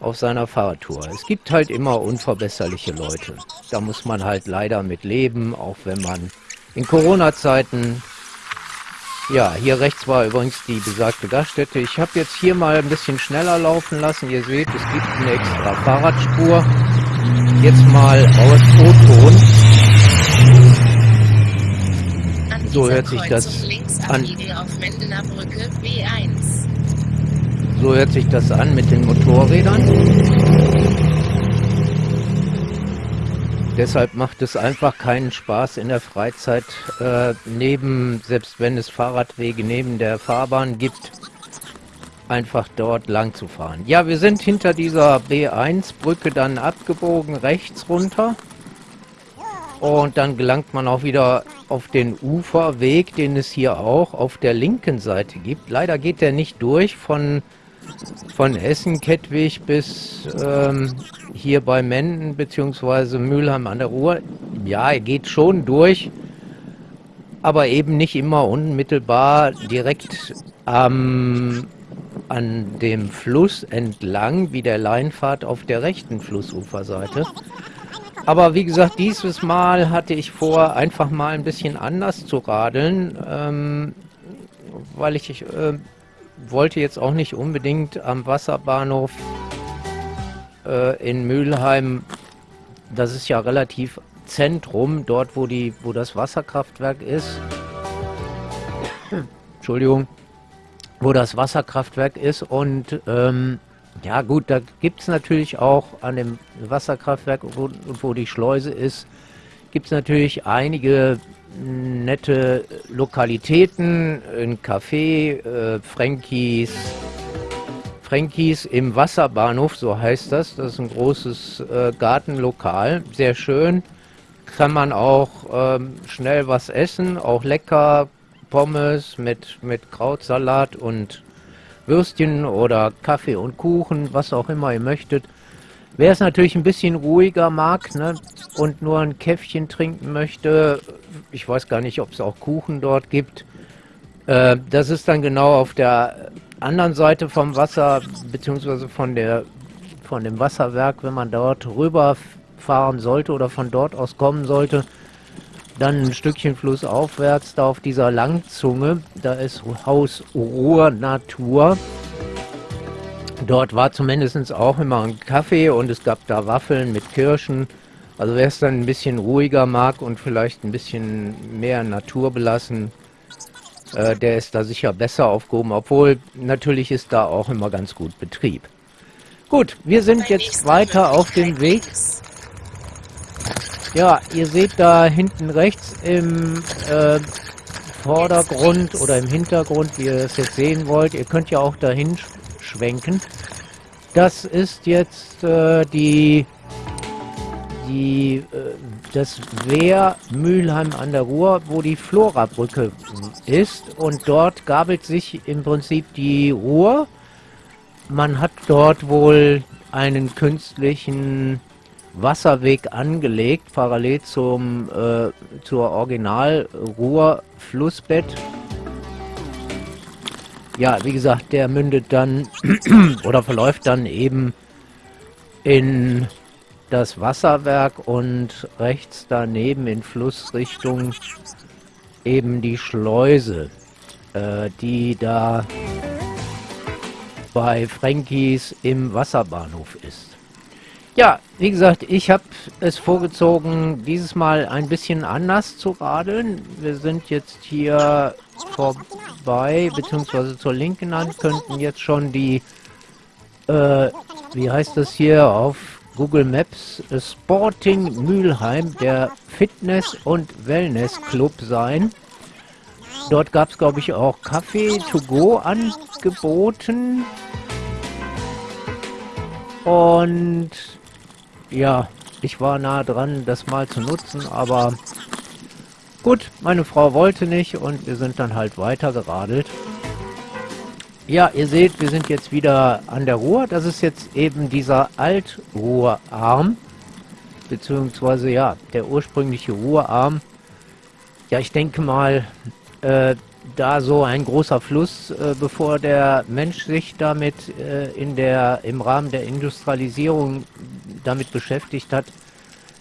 auf seiner Fahrradtour. Es gibt halt immer unverbesserliche Leute. Da muss man halt leider mit leben, auch wenn man in Corona-Zeiten... Ja, hier rechts war übrigens die besagte Gaststätte. Ich habe jetzt hier mal ein bisschen schneller laufen lassen. Ihr seht, es gibt eine extra Fahrradspur. Jetzt mal aus O-Ton. So hört sich das an. So hört sich das an mit den Motorrädern. Deshalb macht es einfach keinen Spaß in der Freizeit, äh, neben, selbst wenn es Fahrradwege neben der Fahrbahn gibt, einfach dort lang zu fahren. Ja, wir sind hinter dieser B1-Brücke dann abgebogen, rechts runter. Und dann gelangt man auch wieder auf den Uferweg, den es hier auch auf der linken Seite gibt. Leider geht der nicht durch von von Essen-Kettwig bis ähm, hier bei Menden bzw. Mülheim an der Ruhr. Ja, er geht schon durch, aber eben nicht immer unmittelbar direkt ähm, an dem Fluss entlang, wie der Leinfahrt auf der rechten Flussuferseite. Aber wie gesagt, dieses Mal hatte ich vor, einfach mal ein bisschen anders zu radeln, ähm, weil ich äh, wollte jetzt auch nicht unbedingt am Wasserbahnhof äh, in Mülheim, das ist ja relativ Zentrum, dort wo, die, wo das Wasserkraftwerk ist. Entschuldigung, wo das Wasserkraftwerk ist und ähm, ja gut, da gibt es natürlich auch an dem Wasserkraftwerk, wo, wo die Schleuse ist, gibt es natürlich einige nette Lokalitäten, ein Café, äh, Frankies, Frankies im Wasserbahnhof, so heißt das. Das ist ein großes äh, Gartenlokal, sehr schön. Kann man auch ähm, schnell was essen, auch lecker, Pommes mit, mit Krautsalat und Würstchen oder Kaffee und Kuchen, was auch immer ihr möchtet. Wer es natürlich ein bisschen ruhiger mag ne, und nur ein Käffchen trinken möchte, ich weiß gar nicht, ob es auch Kuchen dort gibt, äh, das ist dann genau auf der anderen Seite vom Wasser, beziehungsweise von, der, von dem Wasserwerk, wenn man dort rüberfahren sollte oder von dort aus kommen sollte, dann ein Stückchen flussaufwärts, da auf dieser Langzunge, da ist Haus Ruhr Natur. Dort war zumindest auch immer ein Kaffee und es gab da Waffeln mit Kirschen. Also wer es dann ein bisschen ruhiger mag und vielleicht ein bisschen mehr Natur belassen, äh, der ist da sicher besser aufgehoben, obwohl natürlich ist da auch immer ganz gut Betrieb. Gut, wir sind jetzt weiter auf dem Weg. Ja, ihr seht da hinten rechts im äh, Vordergrund oder im Hintergrund, wie ihr das jetzt sehen wollt. Ihr könnt ja auch dahin schwenken. Das ist jetzt äh, die, die, äh, das Wehr Mülheim an der Ruhr, wo die Florabrücke ist. Und dort gabelt sich im Prinzip die Ruhr. Man hat dort wohl einen künstlichen Wasserweg angelegt, parallel zum äh, zur Original Ruhr Flussbett ja, wie gesagt, der mündet dann oder verläuft dann eben in das Wasserwerk und rechts daneben in Flussrichtung eben die Schleuse, äh, die da bei Frankies im Wasserbahnhof ist. Ja, wie gesagt, ich habe es vorgezogen, dieses Mal ein bisschen anders zu radeln. Wir sind jetzt hier vorbei, beziehungsweise zur linken Hand könnten jetzt schon die, äh, wie heißt das hier auf Google Maps, Sporting Mülheim, der Fitness- und Wellness-Club sein. Dort gab es, glaube ich, auch Kaffee to go angeboten. Und ja, ich war nah dran, das mal zu nutzen, aber gut, meine Frau wollte nicht und wir sind dann halt weiter geradelt. Ja, ihr seht, wir sind jetzt wieder an der Ruhr. Das ist jetzt eben dieser Altruhrarm, beziehungsweise ja, der ursprüngliche Ruhrarm. Ja, ich denke mal, äh, da so ein großer Fluss, äh, bevor der Mensch sich damit äh, in der, im Rahmen der Industrialisierung damit beschäftigt hat,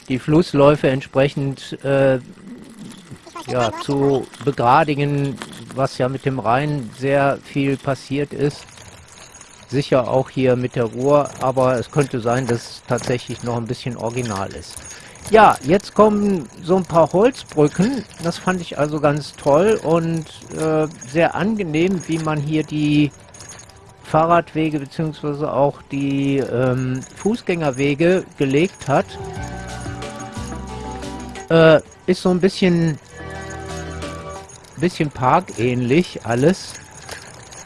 die Flussläufe entsprechend äh, ja, zu begradigen, was ja mit dem Rhein sehr viel passiert ist. Sicher auch hier mit der Ruhr, aber es könnte sein, dass es tatsächlich noch ein bisschen original ist. Ja, jetzt kommen so ein paar Holzbrücken. Das fand ich also ganz toll und äh, sehr angenehm, wie man hier die Fahrradwege bzw. auch die ähm, Fußgängerwege gelegt hat. Äh, ist so ein bisschen, bisschen parkähnlich alles.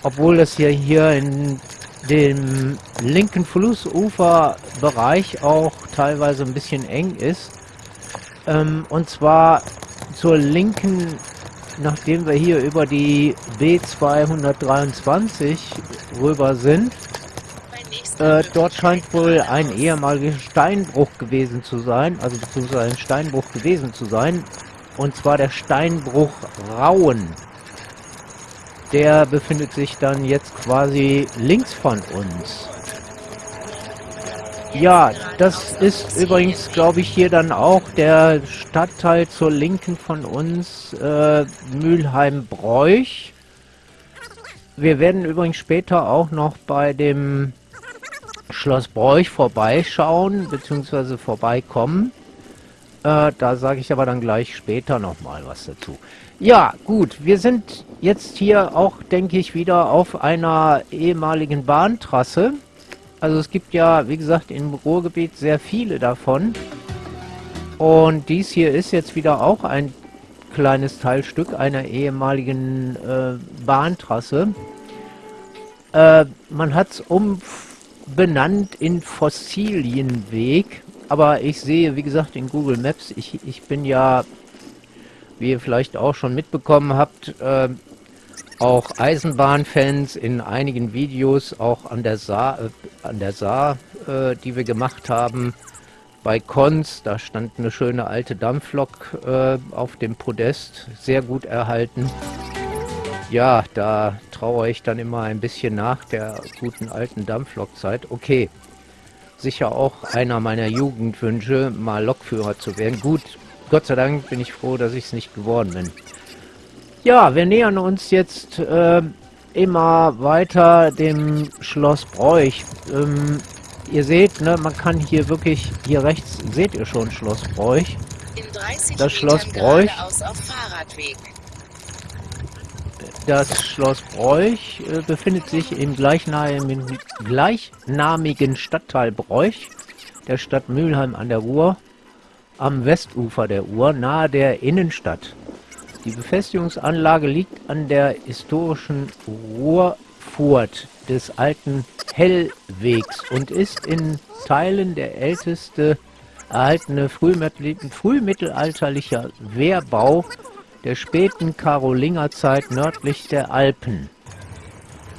Obwohl das ja hier in dem linken Flussuferbereich auch teilweise ein bisschen eng ist. Ähm, und zwar zur linken nachdem wir hier über die B223 rüber sind, äh, dort scheint wohl ein ehemaliger Steinbruch gewesen zu sein, also beziehungsweise ein Steinbruch gewesen zu sein, und zwar der Steinbruch Rauen. Der befindet sich dann jetzt quasi links von uns. Ja, das ist übrigens, glaube ich, hier dann auch der Stadtteil zur Linken von uns, äh, Mülheim-Bräuch. Wir werden übrigens später auch noch bei dem Schloss Bräuch vorbeischauen, beziehungsweise vorbeikommen. Äh, da sage ich aber dann gleich später nochmal was dazu. Ja, gut, wir sind jetzt hier auch, denke ich, wieder auf einer ehemaligen Bahntrasse. Also es gibt ja, wie gesagt, im Ruhrgebiet sehr viele davon. Und dies hier ist jetzt wieder auch ein kleines Teilstück einer ehemaligen äh, Bahntrasse. Äh, man hat es umbenannt in Fossilienweg, aber ich sehe, wie gesagt, in Google Maps, ich, ich bin ja, wie ihr vielleicht auch schon mitbekommen habt, äh, auch Eisenbahnfans in einigen Videos, auch an der Saar, äh, an der Saar äh, die wir gemacht haben, bei Kons, da stand eine schöne alte Dampflok äh, auf dem Podest, sehr gut erhalten. Ja, da traue ich dann immer ein bisschen nach der guten alten Dampflokzeit. Okay, sicher auch einer meiner Jugendwünsche, mal Lokführer zu werden. Gut, Gott sei Dank bin ich froh, dass ich es nicht geworden bin. Ja, wir nähern uns jetzt äh, immer weiter dem Schloss Bräuch. Ähm, ihr seht, ne, man kann hier wirklich, hier rechts seht ihr schon Schloss Bräuch. das Schloss Bräuch. Das Schloss Bräuch äh, befindet sich im gleichnamigen, gleichnamigen Stadtteil Bräuch der Stadt Mülheim an der Ruhr am Westufer der Ruhr nahe der Innenstadt. Die Befestigungsanlage liegt an der historischen Ruhrfurt des alten Hellwegs und ist in Teilen der älteste erhaltene frühmittelalterlicher Wehrbau der späten Karolingerzeit nördlich der Alpen.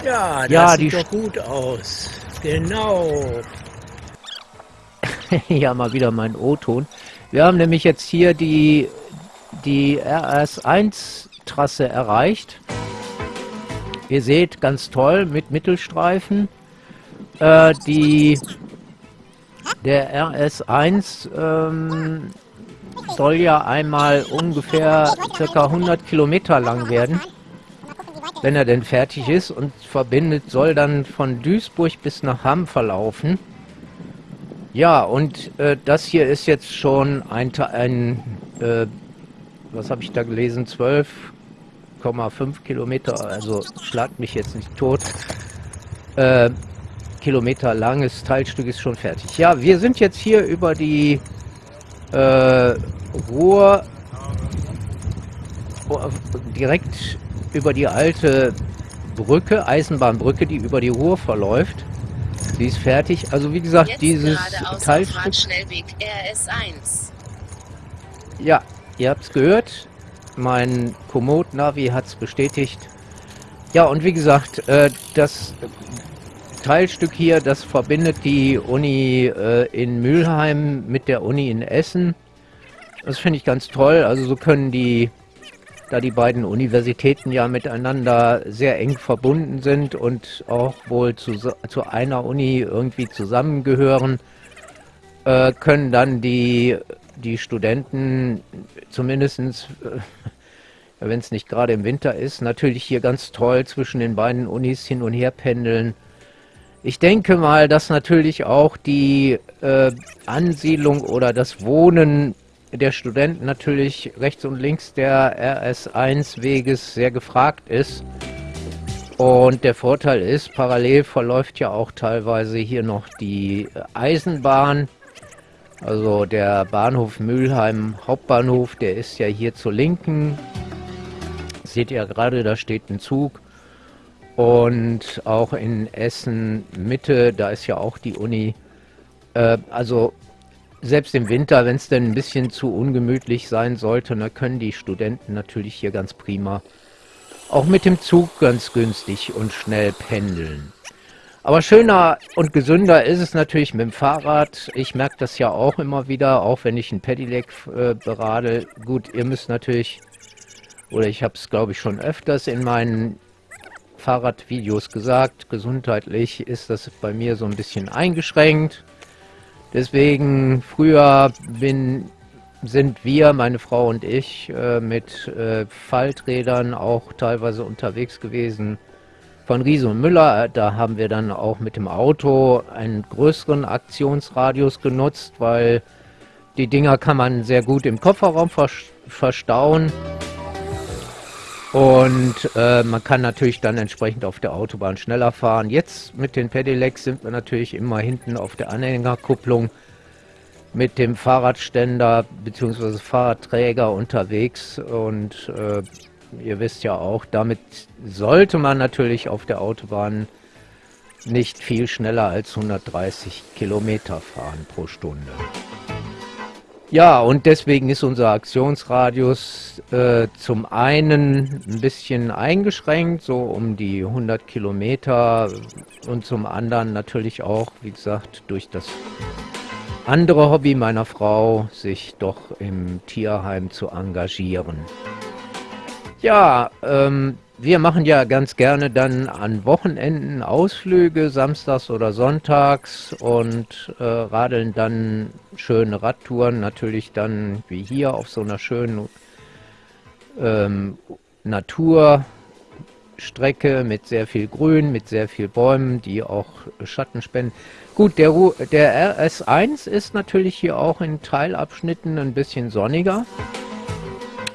Ja, das ja, sieht doch gut aus. Genau. ja, mal wieder mein O-Ton. Wir haben nämlich jetzt hier die die RS1-Trasse erreicht. Ihr seht, ganz toll mit Mittelstreifen. Äh, die, der RS1 ähm, soll ja einmal ungefähr circa 100 Kilometer lang werden, wenn er denn fertig ist und verbindet, soll dann von Duisburg bis nach Hamm verlaufen. Ja, und äh, das hier ist jetzt schon ein, ein äh, was habe ich da gelesen, 12,5 Kilometer, also schlagt mich jetzt nicht tot, äh, Kilometer langes Teilstück ist schon fertig. Ja, wir sind jetzt hier über die äh, Ruhr, direkt über die alte Brücke, Eisenbahnbrücke, die über die Ruhr verläuft. Sie ist fertig. Also wie gesagt, Jetzt dieses Teilstück... Ja, Ihr habt es gehört, mein Komoot-Navi hat es bestätigt. Ja, und wie gesagt, äh, das Teilstück hier, das verbindet die Uni äh, in Mülheim mit der Uni in Essen. Das finde ich ganz toll. Also so können die, da die beiden Universitäten ja miteinander sehr eng verbunden sind und auch wohl zu, zu einer Uni irgendwie zusammengehören, äh, können dann die die Studenten zumindest, äh, wenn es nicht gerade im Winter ist, natürlich hier ganz toll zwischen den beiden Unis hin und her pendeln. Ich denke mal, dass natürlich auch die äh, Ansiedlung oder das Wohnen der Studenten natürlich rechts und links der RS1-Weges sehr gefragt ist. Und der Vorteil ist, parallel verläuft ja auch teilweise hier noch die Eisenbahn. Also der Bahnhof Mülheim Hauptbahnhof, der ist ja hier zur Linken. Seht ihr gerade, da steht ein Zug. Und auch in Essen Mitte, da ist ja auch die Uni. Äh, also selbst im Winter, wenn es denn ein bisschen zu ungemütlich sein sollte, dann können die Studenten natürlich hier ganz prima auch mit dem Zug ganz günstig und schnell pendeln. Aber schöner und gesünder ist es natürlich mit dem Fahrrad. Ich merke das ja auch immer wieder, auch wenn ich ein Pedelec äh, berade. Gut, ihr müsst natürlich, oder ich habe es glaube ich schon öfters in meinen Fahrradvideos gesagt, gesundheitlich ist das bei mir so ein bisschen eingeschränkt. Deswegen, früher bin, sind wir, meine Frau und ich, äh, mit äh, Falträdern auch teilweise unterwegs gewesen von Riese und Müller. Da haben wir dann auch mit dem Auto einen größeren Aktionsradius genutzt, weil die Dinger kann man sehr gut im Kofferraum verstauen. Und äh, man kann natürlich dann entsprechend auf der Autobahn schneller fahren. Jetzt mit den Pedelecs sind wir natürlich immer hinten auf der Anhängerkupplung mit dem Fahrradständer bzw. Fahrradträger unterwegs und äh, ihr wisst ja auch, damit sollte man natürlich auf der Autobahn nicht viel schneller als 130 Kilometer fahren pro Stunde. Ja, und deswegen ist unser Aktionsradius äh, zum einen ein bisschen eingeschränkt, so um die 100 Kilometer und zum anderen natürlich auch, wie gesagt, durch das andere Hobby meiner Frau, sich doch im Tierheim zu engagieren. Ja, ähm, wir machen ja ganz gerne dann an Wochenenden Ausflüge, samstags oder sonntags und äh, radeln dann schöne Radtouren, natürlich dann wie hier auf so einer schönen ähm, Naturstrecke mit sehr viel Grün, mit sehr viel Bäumen, die auch Schatten spenden. Gut, der, der RS1 ist natürlich hier auch in Teilabschnitten ein bisschen sonniger,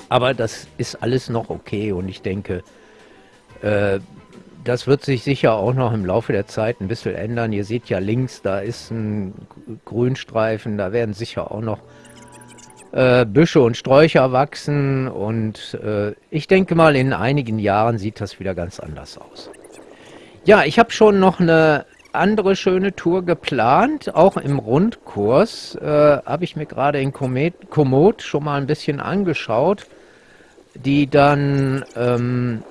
aber das ist alles noch okay und ich denke, das wird sich sicher auch noch im Laufe der Zeit ein bisschen ändern. Ihr seht ja links, da ist ein Grünstreifen, da werden sicher auch noch äh, Büsche und Sträucher wachsen und äh, ich denke mal, in einigen Jahren sieht das wieder ganz anders aus. Ja, ich habe schon noch eine andere schöne Tour geplant, auch im Rundkurs. Äh, habe ich mir gerade in Komoot schon mal ein bisschen angeschaut, die dann ähm,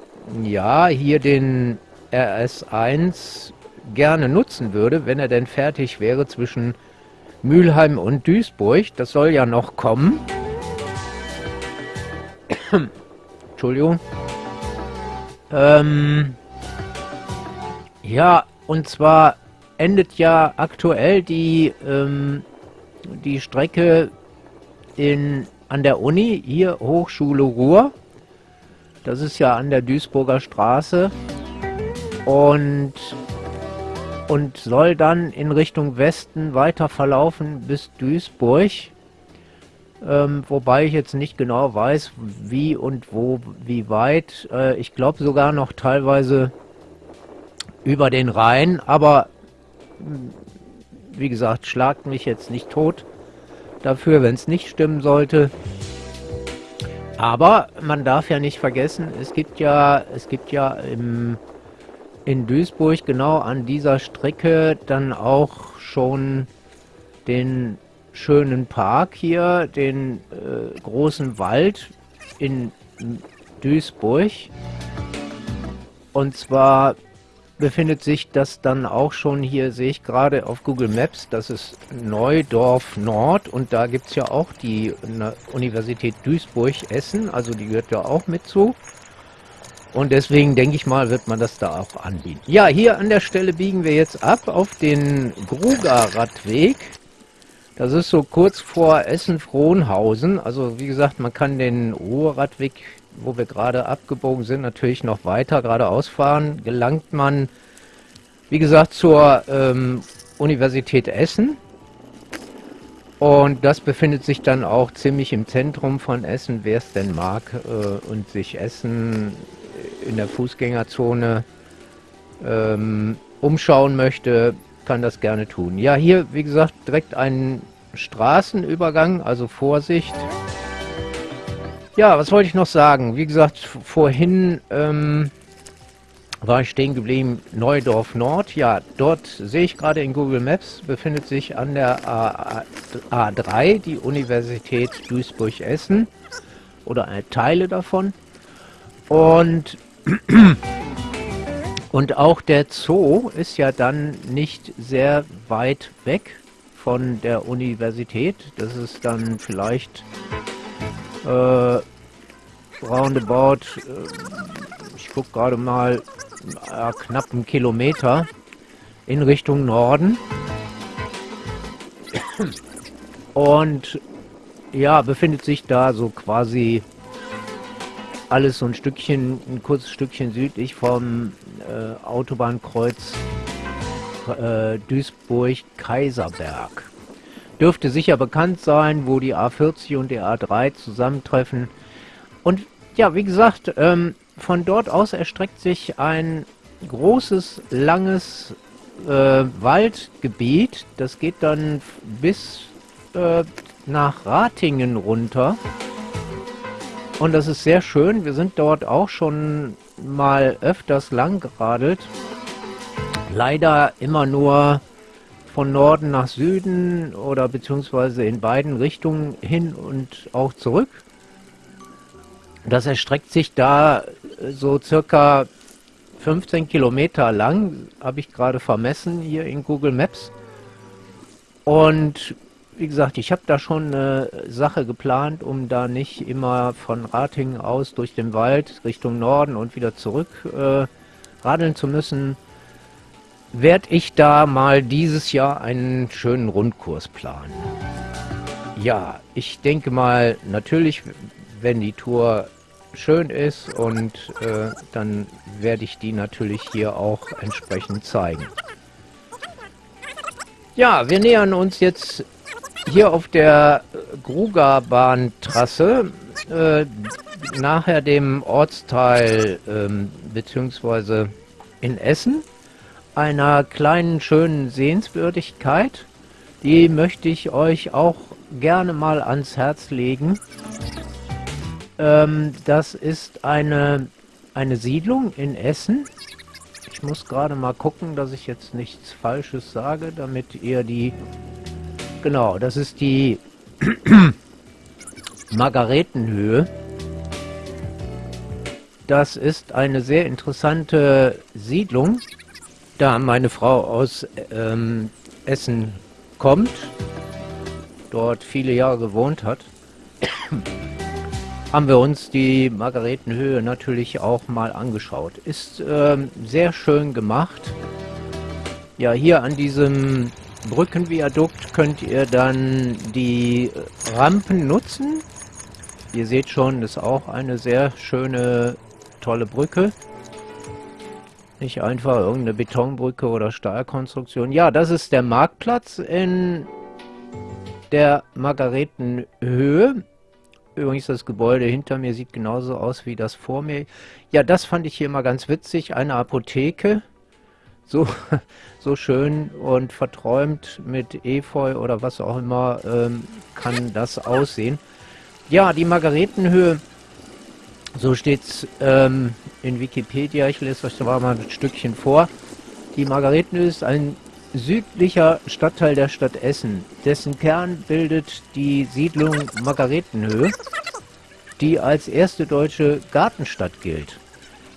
ja, hier den RS1 gerne nutzen würde, wenn er denn fertig wäre zwischen Mülheim und Duisburg. Das soll ja noch kommen. Entschuldigung. Ähm, ja, und zwar endet ja aktuell die, ähm, die Strecke in, an der Uni, hier Hochschule Ruhr. Das ist ja an der Duisburger Straße und, und soll dann in Richtung Westen weiter verlaufen bis Duisburg. Ähm, wobei ich jetzt nicht genau weiß, wie und wo, wie weit. Äh, ich glaube sogar noch teilweise über den Rhein, aber wie gesagt, schlagt mich jetzt nicht tot dafür, wenn es nicht stimmen sollte. Aber man darf ja nicht vergessen, es gibt ja, es gibt ja im, in Duisburg genau an dieser Strecke dann auch schon den schönen Park hier, den äh, großen Wald in Duisburg. Und zwar befindet sich das dann auch schon hier, sehe ich gerade auf Google Maps, das ist Neudorf Nord und da gibt es ja auch die Universität Duisburg-Essen, also die gehört ja auch mit zu. Und deswegen denke ich mal, wird man das da auch anbieten. Ja, hier an der Stelle biegen wir jetzt ab auf den Gruger-Radweg. Das ist so kurz vor Essen-Frohnhausen. Also wie gesagt, man kann den Ruhrradweg wo wir gerade abgebogen sind, natürlich noch weiter geradeaus fahren, gelangt man, wie gesagt, zur ähm, Universität Essen. Und das befindet sich dann auch ziemlich im Zentrum von Essen, wer es denn mag äh, und sich Essen in der Fußgängerzone ähm, umschauen möchte, kann das gerne tun. Ja, hier, wie gesagt, direkt ein Straßenübergang, also Vorsicht. Ja, was wollte ich noch sagen? Wie gesagt, vorhin ähm, war ich stehen geblieben, Neudorf Nord. Ja, dort sehe ich gerade in Google Maps, befindet sich an der A A3 die Universität Duisburg-Essen oder Teile davon. Und, und auch der Zoo ist ja dann nicht sehr weit weg von der Universität. Das ist dann vielleicht äh, roundabout, äh, ich gucke gerade mal, äh, knapp einen Kilometer in Richtung Norden. Und ja, befindet sich da so quasi alles so ein Stückchen, ein kurzes Stückchen südlich vom äh, Autobahnkreuz äh, Duisburg-Kaiserberg. Dürfte sicher bekannt sein, wo die A40 und die A3 zusammentreffen. Und ja, wie gesagt, ähm, von dort aus erstreckt sich ein großes, langes äh, Waldgebiet. Das geht dann bis äh, nach Ratingen runter. Und das ist sehr schön. Wir sind dort auch schon mal öfters lang geradelt. leider immer nur von Norden nach Süden oder beziehungsweise in beiden Richtungen hin und auch zurück. Das erstreckt sich da so circa 15 Kilometer lang, habe ich gerade vermessen hier in Google Maps. Und wie gesagt, ich habe da schon eine Sache geplant, um da nicht immer von Ratingen aus durch den Wald Richtung Norden und wieder zurück äh, radeln zu müssen werde ich da mal dieses Jahr einen schönen Rundkurs planen. Ja, ich denke mal, natürlich, wenn die Tour schön ist und äh, dann werde ich die natürlich hier auch entsprechend zeigen. Ja, wir nähern uns jetzt hier auf der Gruga-Bahntrasse äh, nachher dem Ortsteil äh, beziehungsweise in Essen einer kleinen schönen Sehenswürdigkeit. Die möchte ich euch auch gerne mal ans Herz legen. Ähm, das ist eine, eine Siedlung in Essen. Ich muss gerade mal gucken, dass ich jetzt nichts Falsches sage, damit ihr die... Genau, das ist die Margaretenhöhe. Das ist eine sehr interessante Siedlung da meine Frau aus ähm, Essen kommt, dort viele Jahre gewohnt hat, haben wir uns die Margaretenhöhe natürlich auch mal angeschaut. Ist ähm, sehr schön gemacht. Ja, hier an diesem Brückenviadukt könnt ihr dann die Rampen nutzen. Ihr seht schon, ist auch eine sehr schöne, tolle Brücke. Nicht einfach irgendeine Betonbrücke oder Stahlkonstruktion. Ja, das ist der Marktplatz in der Margaretenhöhe. Übrigens, das Gebäude hinter mir sieht genauso aus wie das vor mir. Ja, das fand ich hier mal ganz witzig. Eine Apotheke. So, so schön und verträumt mit Efeu oder was auch immer ähm, kann das aussehen. Ja, die Margaretenhöhe so steht's ähm, in Wikipedia. Ich lese euch da mal ein Stückchen vor. Die Margaretenhöhe ist ein südlicher Stadtteil der Stadt Essen. Dessen Kern bildet die Siedlung Margaretenhöhe, die als erste deutsche Gartenstadt gilt.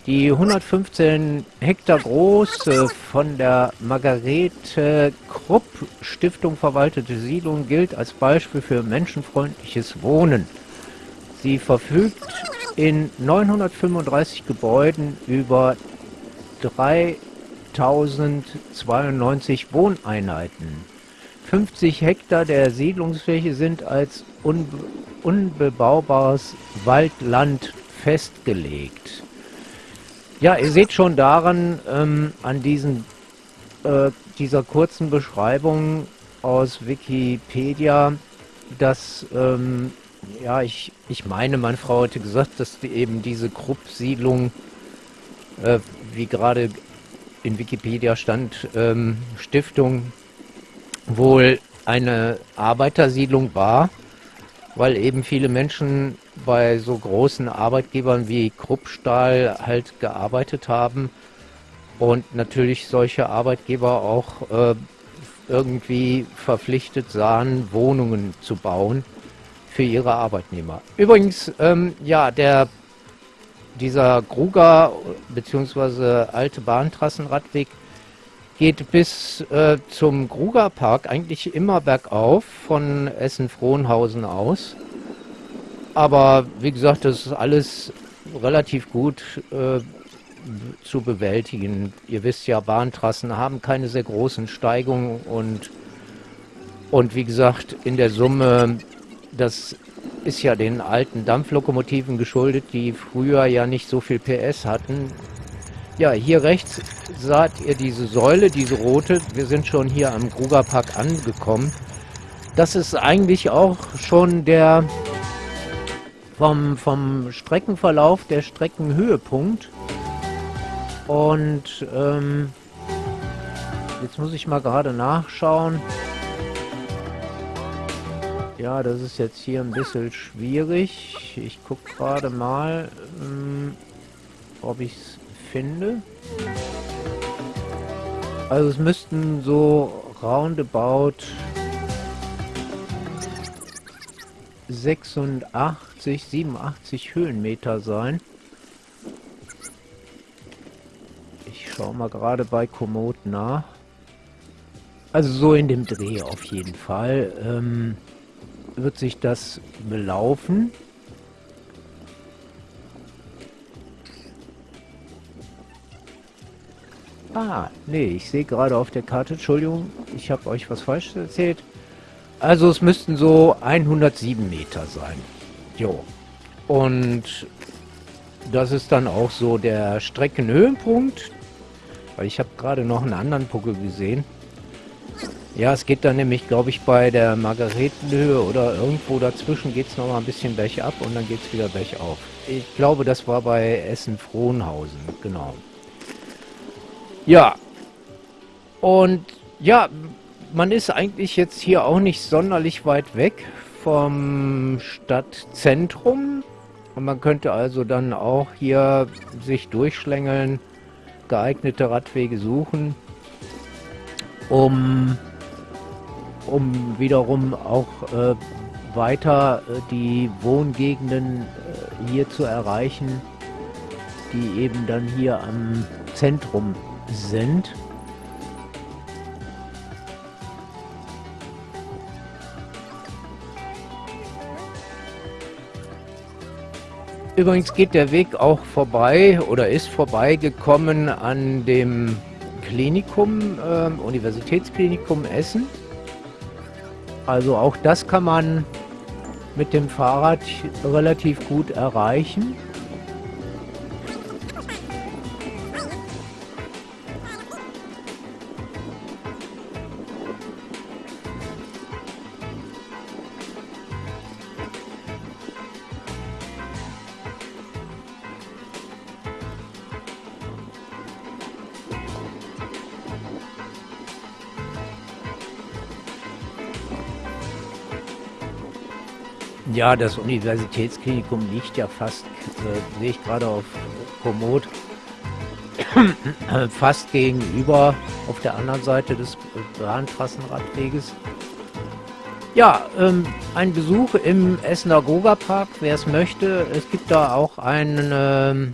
Die 115 Hektar große von der Margarete Krupp Stiftung verwaltete Siedlung gilt als Beispiel für menschenfreundliches Wohnen. Sie verfügt in 935 Gebäuden über 3092 Wohneinheiten. 50 Hektar der Siedlungsfläche sind als unbe unbebaubares Waldland festgelegt. Ja, ihr seht schon daran, ähm, an diesen, äh, dieser kurzen Beschreibung aus Wikipedia, dass ähm, ja, ich, ich meine, meine Frau hatte gesagt, dass die eben diese Krupp-Siedlung, äh, wie gerade in Wikipedia stand, ähm, Stiftung wohl eine Arbeitersiedlung war, weil eben viele Menschen bei so großen Arbeitgebern wie Kruppstahl halt gearbeitet haben und natürlich solche Arbeitgeber auch äh, irgendwie verpflichtet sahen, Wohnungen zu bauen für ihre Arbeitnehmer. Übrigens, ähm, ja, der dieser Gruger bzw. alte Bahntrassenradweg geht bis äh, zum Gruger Park eigentlich immer bergauf von Essen-Frohnhausen aus. Aber wie gesagt, das ist alles relativ gut äh, zu bewältigen. Ihr wisst ja, Bahntrassen haben keine sehr großen Steigungen und, und wie gesagt, in der Summe das ist ja den alten Dampflokomotiven geschuldet, die früher ja nicht so viel PS hatten. Ja, hier rechts seht ihr diese Säule, diese rote. Wir sind schon hier am Grugerpark angekommen. Das ist eigentlich auch schon der vom, vom Streckenverlauf der Streckenhöhepunkt. Und ähm, jetzt muss ich mal gerade nachschauen. Ja, das ist jetzt hier ein bisschen schwierig. Ich gucke gerade mal, ähm, ob ich es finde. Also es müssten so roundabout 86, 87 Höhenmeter sein. Ich schaue mal gerade bei Komoot nach. Also so in dem Dreh auf jeden Fall ähm, wird sich das belaufen. Ah, nee, ich sehe gerade auf der Karte, Entschuldigung, ich habe euch was falsch erzählt. Also es müssten so 107 Meter sein. Jo. Und das ist dann auch so der Streckenhöhenpunkt. Weil ich habe gerade noch einen anderen Puckel gesehen. Ja, es geht dann nämlich, glaube ich, bei der Margaretenhöhe oder irgendwo dazwischen geht es noch mal ein bisschen bergab und dann geht es wieder bergauf. Ich glaube, das war bei Essen-Frohnhausen, genau. Ja. Und ja, man ist eigentlich jetzt hier auch nicht sonderlich weit weg vom Stadtzentrum. Und man könnte also dann auch hier sich durchschlängeln, geeignete Radwege suchen, um, um wiederum auch äh, weiter äh, die Wohngegenden äh, hier zu erreichen, die eben dann hier am Zentrum sind. Übrigens geht der Weg auch vorbei oder ist vorbeigekommen an dem Klinikum, äh, Universitätsklinikum Essen. Also auch das kann man mit dem Fahrrad relativ gut erreichen. Ja, das Universitätsklinikum liegt ja fast, äh, sehe ich gerade auf Komoot, fast gegenüber auf der anderen Seite des Bahntrassenradweges. Ja, ähm, ein Besuch im Essener Goga-Park, wer es möchte. Es gibt da auch einen, ähm,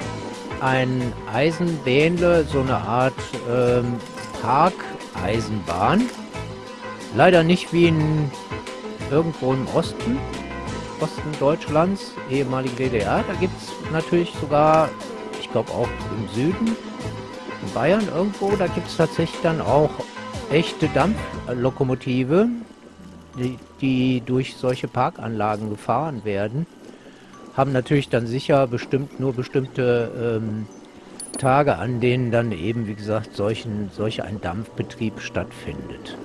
ein Eisenbähnle, so eine Art ähm, Parkeisenbahn. Leider nicht wie in irgendwo im Osten. Osten Deutschlands, ehemalige DDR. Da gibt es natürlich sogar, ich glaube auch im Süden, in Bayern irgendwo, da gibt es tatsächlich dann auch echte Dampflokomotive, die, die durch solche Parkanlagen gefahren werden. Haben natürlich dann sicher bestimmt nur bestimmte ähm, Tage, an denen dann eben, wie gesagt, solchen, solch ein Dampfbetrieb stattfindet.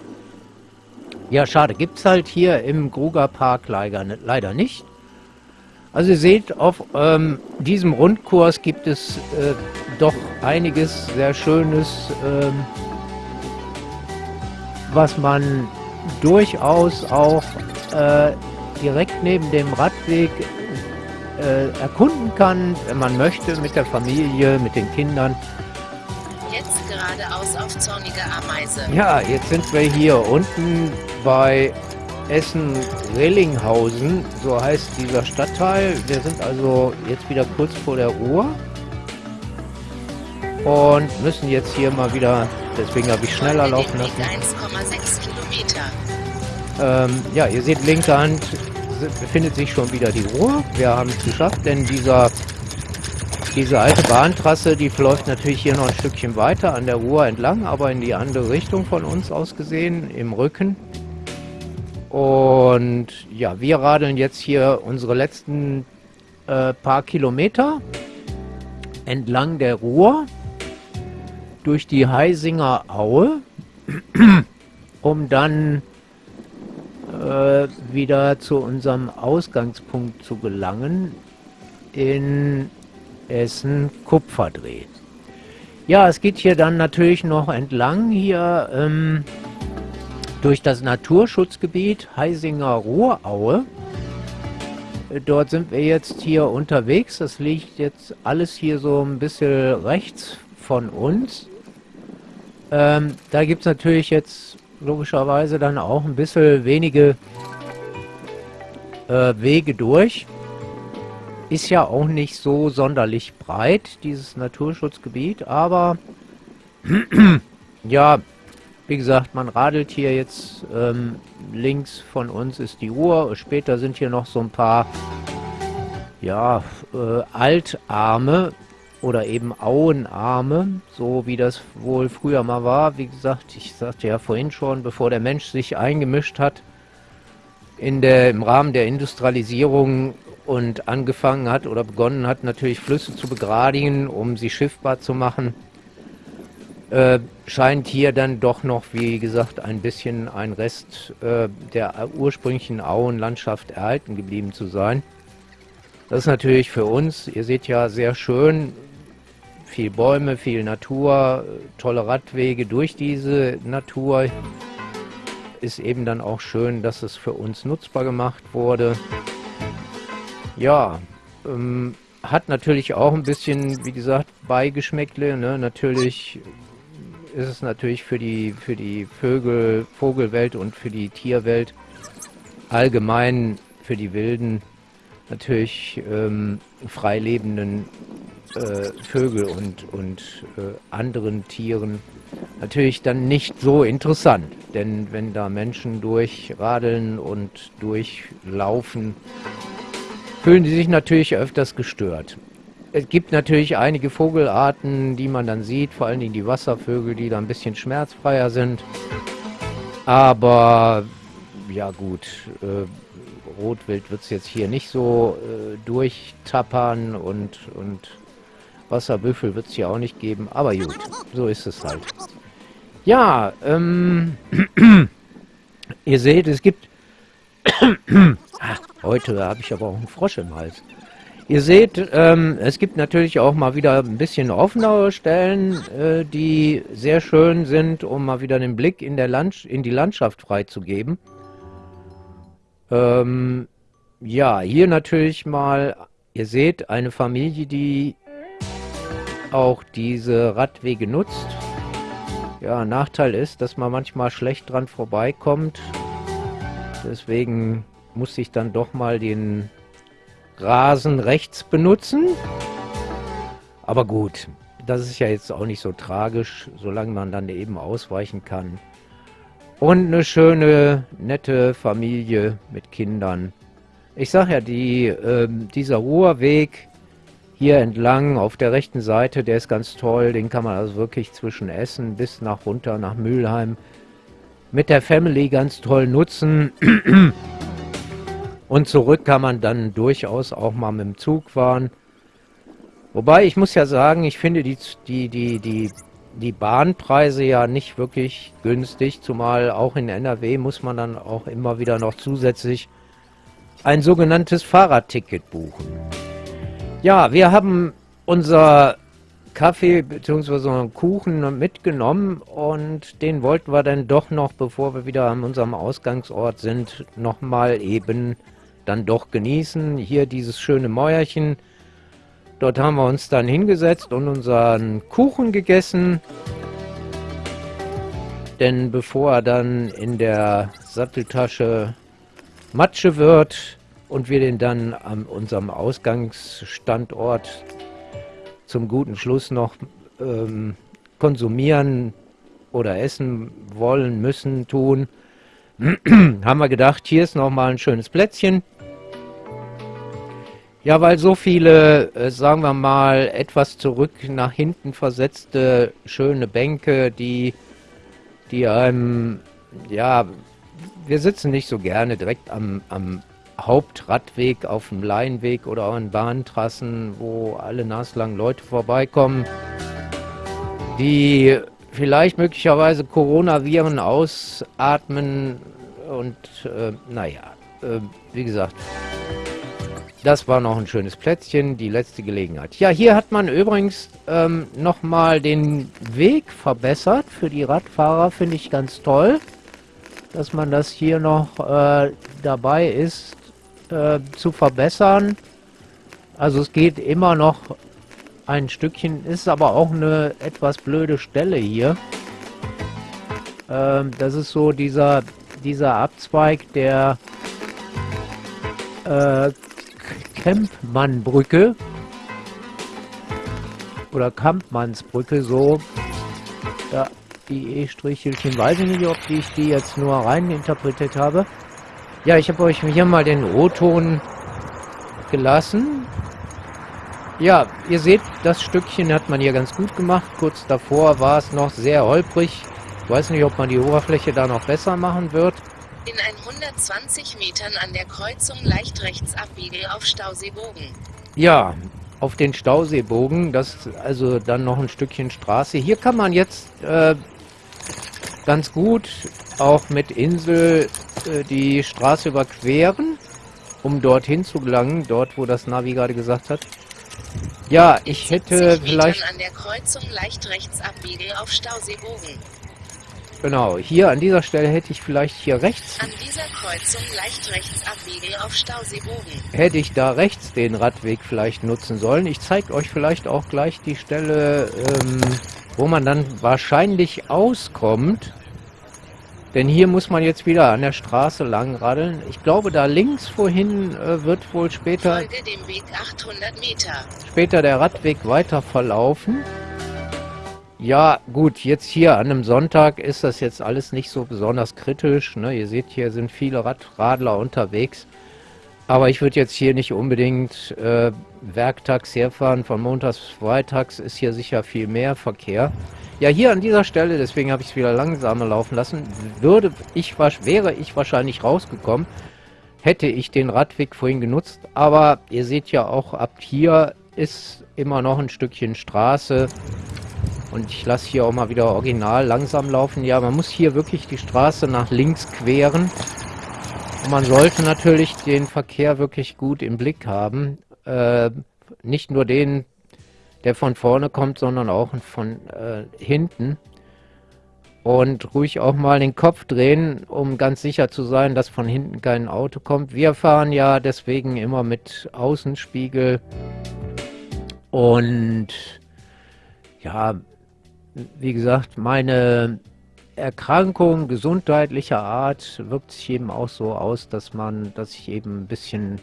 Ja, schade. Gibt es halt hier im Gruger Park leider, nicht. Also ihr seht, auf ähm, diesem Rundkurs gibt es äh, doch einiges sehr Schönes, ähm, was man durchaus auch äh, direkt neben dem Radweg äh, erkunden kann, wenn man möchte, mit der Familie, mit den Kindern geradeaus auf zornige Ameise. Ja, jetzt sind wir hier unten bei Essen-Rellinghausen, so heißt dieser Stadtteil. Wir sind also jetzt wieder kurz vor der Uhr und müssen jetzt hier mal wieder, deswegen habe ich schneller laufen lassen. 1,6 Kilometer. Ähm, ja, ihr seht, linke Hand befindet sich schon wieder die Ruhr. Wir haben es geschafft, denn dieser diese alte Bahntrasse, die verläuft natürlich hier noch ein Stückchen weiter an der Ruhr entlang, aber in die andere Richtung von uns aus gesehen, im Rücken. Und ja, wir radeln jetzt hier unsere letzten äh, paar Kilometer entlang der Ruhr durch die Heisinger Aue, um dann äh, wieder zu unserem Ausgangspunkt zu gelangen in Essen Kupferdreh. Ja, es geht hier dann natürlich noch entlang hier ähm, durch das Naturschutzgebiet Heisinger Ruhraue. Dort sind wir jetzt hier unterwegs. Das liegt jetzt alles hier so ein bisschen rechts von uns. Ähm, da gibt es natürlich jetzt logischerweise dann auch ein bisschen wenige äh, Wege durch. Ist ja auch nicht so sonderlich breit, dieses Naturschutzgebiet, aber ja, wie gesagt, man radelt hier jetzt ähm, links von uns ist die Uhr. Später sind hier noch so ein paar ja, äh, Altarme oder eben Auenarme, so wie das wohl früher mal war. Wie gesagt, ich sagte ja vorhin schon, bevor der Mensch sich eingemischt hat in der, im Rahmen der Industrialisierung und angefangen hat oder begonnen hat, natürlich Flüsse zu begradigen, um sie schiffbar zu machen, äh, scheint hier dann doch noch, wie gesagt, ein bisschen ein Rest äh, der ursprünglichen Auenlandschaft erhalten geblieben zu sein. Das ist natürlich für uns, ihr seht ja sehr schön, viel Bäume, viel Natur, tolle Radwege durch diese Natur. Ist eben dann auch schön, dass es für uns nutzbar gemacht wurde. Ja, ähm, hat natürlich auch ein bisschen, wie gesagt, Beigeschmäckle. Ne? Natürlich ist es natürlich für die, für die Vögel, Vogelwelt und für die Tierwelt allgemein für die wilden, natürlich ähm, freilebenden äh, Vögel und, und äh, anderen Tieren natürlich dann nicht so interessant. Denn wenn da Menschen durchradeln und durchlaufen, fühlen sie sich natürlich öfters gestört. Es gibt natürlich einige Vogelarten, die man dann sieht, vor allen Dingen die Wasservögel, die da ein bisschen schmerzfreier sind. Aber ja gut, äh, Rotwild wird es jetzt hier nicht so äh, durchtappern und, und Wasserbüffel wird es hier auch nicht geben, aber gut, so ist es halt. Ja, ähm, ihr seht, es gibt... Ach, heute habe ich aber auch einen Frosch im Hals. Ihr seht, ähm, es gibt natürlich auch mal wieder ein bisschen offenere Stellen, äh, die sehr schön sind, um mal wieder den Blick in, der Land in die Landschaft freizugeben. Ähm, ja, hier natürlich mal, ihr seht, eine Familie, die auch diese Radwege nutzt. Ja, Nachteil ist, dass man manchmal schlecht dran vorbeikommt. Deswegen muss ich dann doch mal den Rasen rechts benutzen. Aber gut, das ist ja jetzt auch nicht so tragisch, solange man dann eben ausweichen kann. Und eine schöne, nette Familie mit Kindern. Ich sag ja, die, äh, dieser Ruhrweg hier entlang auf der rechten Seite, der ist ganz toll. Den kann man also wirklich zwischen Essen bis nach runter nach Mülheim mit der Family ganz toll nutzen. Und zurück kann man dann durchaus auch mal mit dem Zug fahren. Wobei ich muss ja sagen, ich finde die, die, die, die, die Bahnpreise ja nicht wirklich günstig, zumal auch in NRW muss man dann auch immer wieder noch zusätzlich ein sogenanntes Fahrradticket buchen. Ja, wir haben unser Kaffee bzw. Kuchen mitgenommen und den wollten wir dann doch noch, bevor wir wieder an unserem Ausgangsort sind, nochmal eben dann doch genießen. Hier dieses schöne Mäuerchen. Dort haben wir uns dann hingesetzt und unseren Kuchen gegessen. Denn bevor er dann in der Satteltasche Matsche wird, und wir den dann an unserem Ausgangsstandort zum guten Schluss noch ähm, konsumieren oder essen wollen, müssen, tun, haben wir gedacht, hier ist nochmal ein schönes Plätzchen. Ja, weil so viele, äh, sagen wir mal, etwas zurück nach hinten versetzte schöne Bänke, die, die einem, ja, wir sitzen nicht so gerne direkt am, am Hauptradweg auf dem Laienweg oder an Bahntrassen, wo alle naslang Leute vorbeikommen, die vielleicht möglicherweise Coronaviren ausatmen und äh, naja, äh, wie gesagt, das war noch ein schönes Plätzchen, die letzte Gelegenheit. Ja, hier hat man übrigens ähm, nochmal den Weg verbessert für die Radfahrer, finde ich ganz toll, dass man das hier noch äh, dabei ist, äh, zu verbessern. Also es geht immer noch ein Stückchen, ist aber auch eine etwas blöde Stelle hier. Ähm, das ist so dieser, dieser Abzweig der äh, Kempmannbrücke oder Kampmannsbrücke, so. Ja, die E-Strichelchen, weiß ich nicht, ob ich die jetzt nur rein interpretiert habe. Ja, ich habe euch hier mal den O-Ton gelassen. Ja, ihr seht, das Stückchen hat man hier ganz gut gemacht. Kurz davor war es noch sehr holprig. Ich weiß nicht, ob man die Oberfläche da noch besser machen wird. In 120 Metern an der Kreuzung leicht rechts abbiegen auf Stauseebogen. Ja, auf den Stauseebogen, das ist also dann noch ein Stückchen Straße. Hier kann man jetzt äh, ganz gut auch mit Insel äh, die Straße überqueren, um dorthin zu gelangen, dort wo das Navi gerade gesagt hat. Ja, ich hätte vielleicht... an der Kreuzung leicht rechts abbiegen auf Stauseebogen. Genau, hier an dieser Stelle hätte ich vielleicht hier rechts... An dieser Kreuzung leicht rechts abbiegen auf Stauseebogen. Hätte ich da rechts den Radweg vielleicht nutzen sollen. Ich zeige euch vielleicht auch gleich die Stelle, ähm, wo man dann wahrscheinlich auskommt. Denn hier muss man jetzt wieder an der Straße lang radeln. Ich glaube, da links vorhin äh, wird wohl später... Folge dem Weg 800 Meter. Später der Radweg weiter verlaufen. Ja, gut, jetzt hier an einem Sonntag ist das jetzt alles nicht so besonders kritisch. Ne? Ihr seht, hier sind viele Radradler unterwegs. Aber ich würde jetzt hier nicht unbedingt äh, werktags herfahren. Von montags, freitags ist hier sicher viel mehr Verkehr. Ja, hier an dieser Stelle, deswegen habe ich es wieder langsamer laufen lassen, würde ich, wäre ich wahrscheinlich rausgekommen, hätte ich den Radweg vorhin genutzt. Aber ihr seht ja auch, ab hier ist immer noch ein Stückchen Straße. Und ich lasse hier auch mal wieder original langsam laufen. Ja, man muss hier wirklich die Straße nach links queren. Und man sollte natürlich den Verkehr wirklich gut im Blick haben. Äh, nicht nur den, der von vorne kommt, sondern auch von äh, hinten. Und ruhig auch mal den Kopf drehen, um ganz sicher zu sein, dass von hinten kein Auto kommt. Wir fahren ja deswegen immer mit Außenspiegel. Und ja, wie gesagt, meine Erkrankung gesundheitlicher Art wirkt sich eben auch so aus, dass man, dass ich eben ein bisschen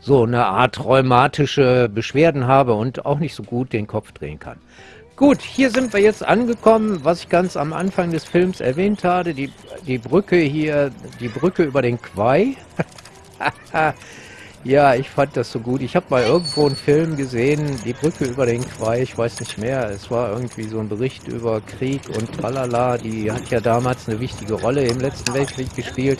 so eine Art rheumatische Beschwerden habe und auch nicht so gut den Kopf drehen kann. Gut, hier sind wir jetzt angekommen, was ich ganz am Anfang des Films erwähnt hatte, die, die Brücke hier, die Brücke über den Quai. Ja, ich fand das so gut. Ich habe mal irgendwo einen Film gesehen, die Brücke über den Quai, ich weiß nicht mehr. Es war irgendwie so ein Bericht über Krieg und tralala. Die hat ja damals eine wichtige Rolle im letzten Weltkrieg gespielt.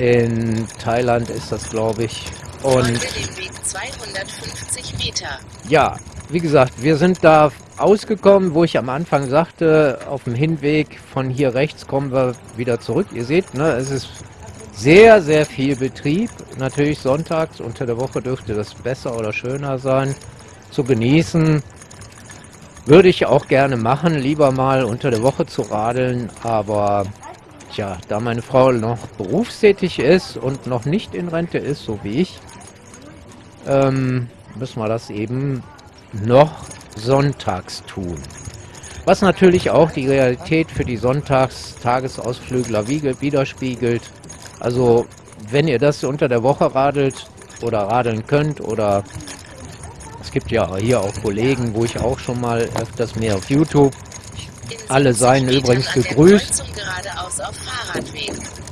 In Thailand ist das, glaube ich. Und ja, wie gesagt, wir sind da ausgekommen, wo ich am Anfang sagte, auf dem Hinweg von hier rechts kommen wir wieder zurück. Ihr seht, ne, es ist sehr, sehr viel Betrieb. Natürlich sonntags, unter der Woche dürfte das besser oder schöner sein zu genießen. Würde ich auch gerne machen, lieber mal unter der Woche zu radeln, aber tja, da meine Frau noch berufstätig ist und noch nicht in Rente ist, so wie ich, ähm, müssen wir das eben noch sonntags tun. Was natürlich auch die Realität für die Sonntags-Tagesausflügler widerspiegelt. Also, wenn ihr das unter der Woche radelt oder radeln könnt oder es gibt ja hier auch Kollegen, wo ich auch schon mal öfters mehr auf YouTube. Alle seien übrigens gegrüßt.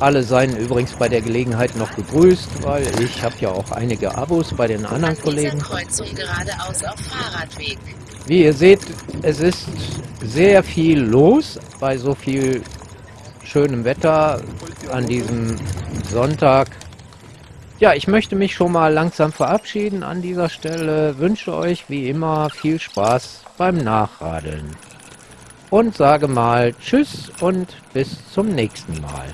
Alle seien übrigens bei der Gelegenheit noch gegrüßt, weil ich habe ja auch einige Abos bei den anderen Kollegen. Wie ihr seht, es ist sehr viel los bei so viel schönem Wetter an diesem Sonntag. Ja, ich möchte mich schon mal langsam verabschieden an dieser Stelle. Wünsche euch wie immer viel Spaß beim Nachradeln. Und sage mal Tschüss und bis zum nächsten Mal.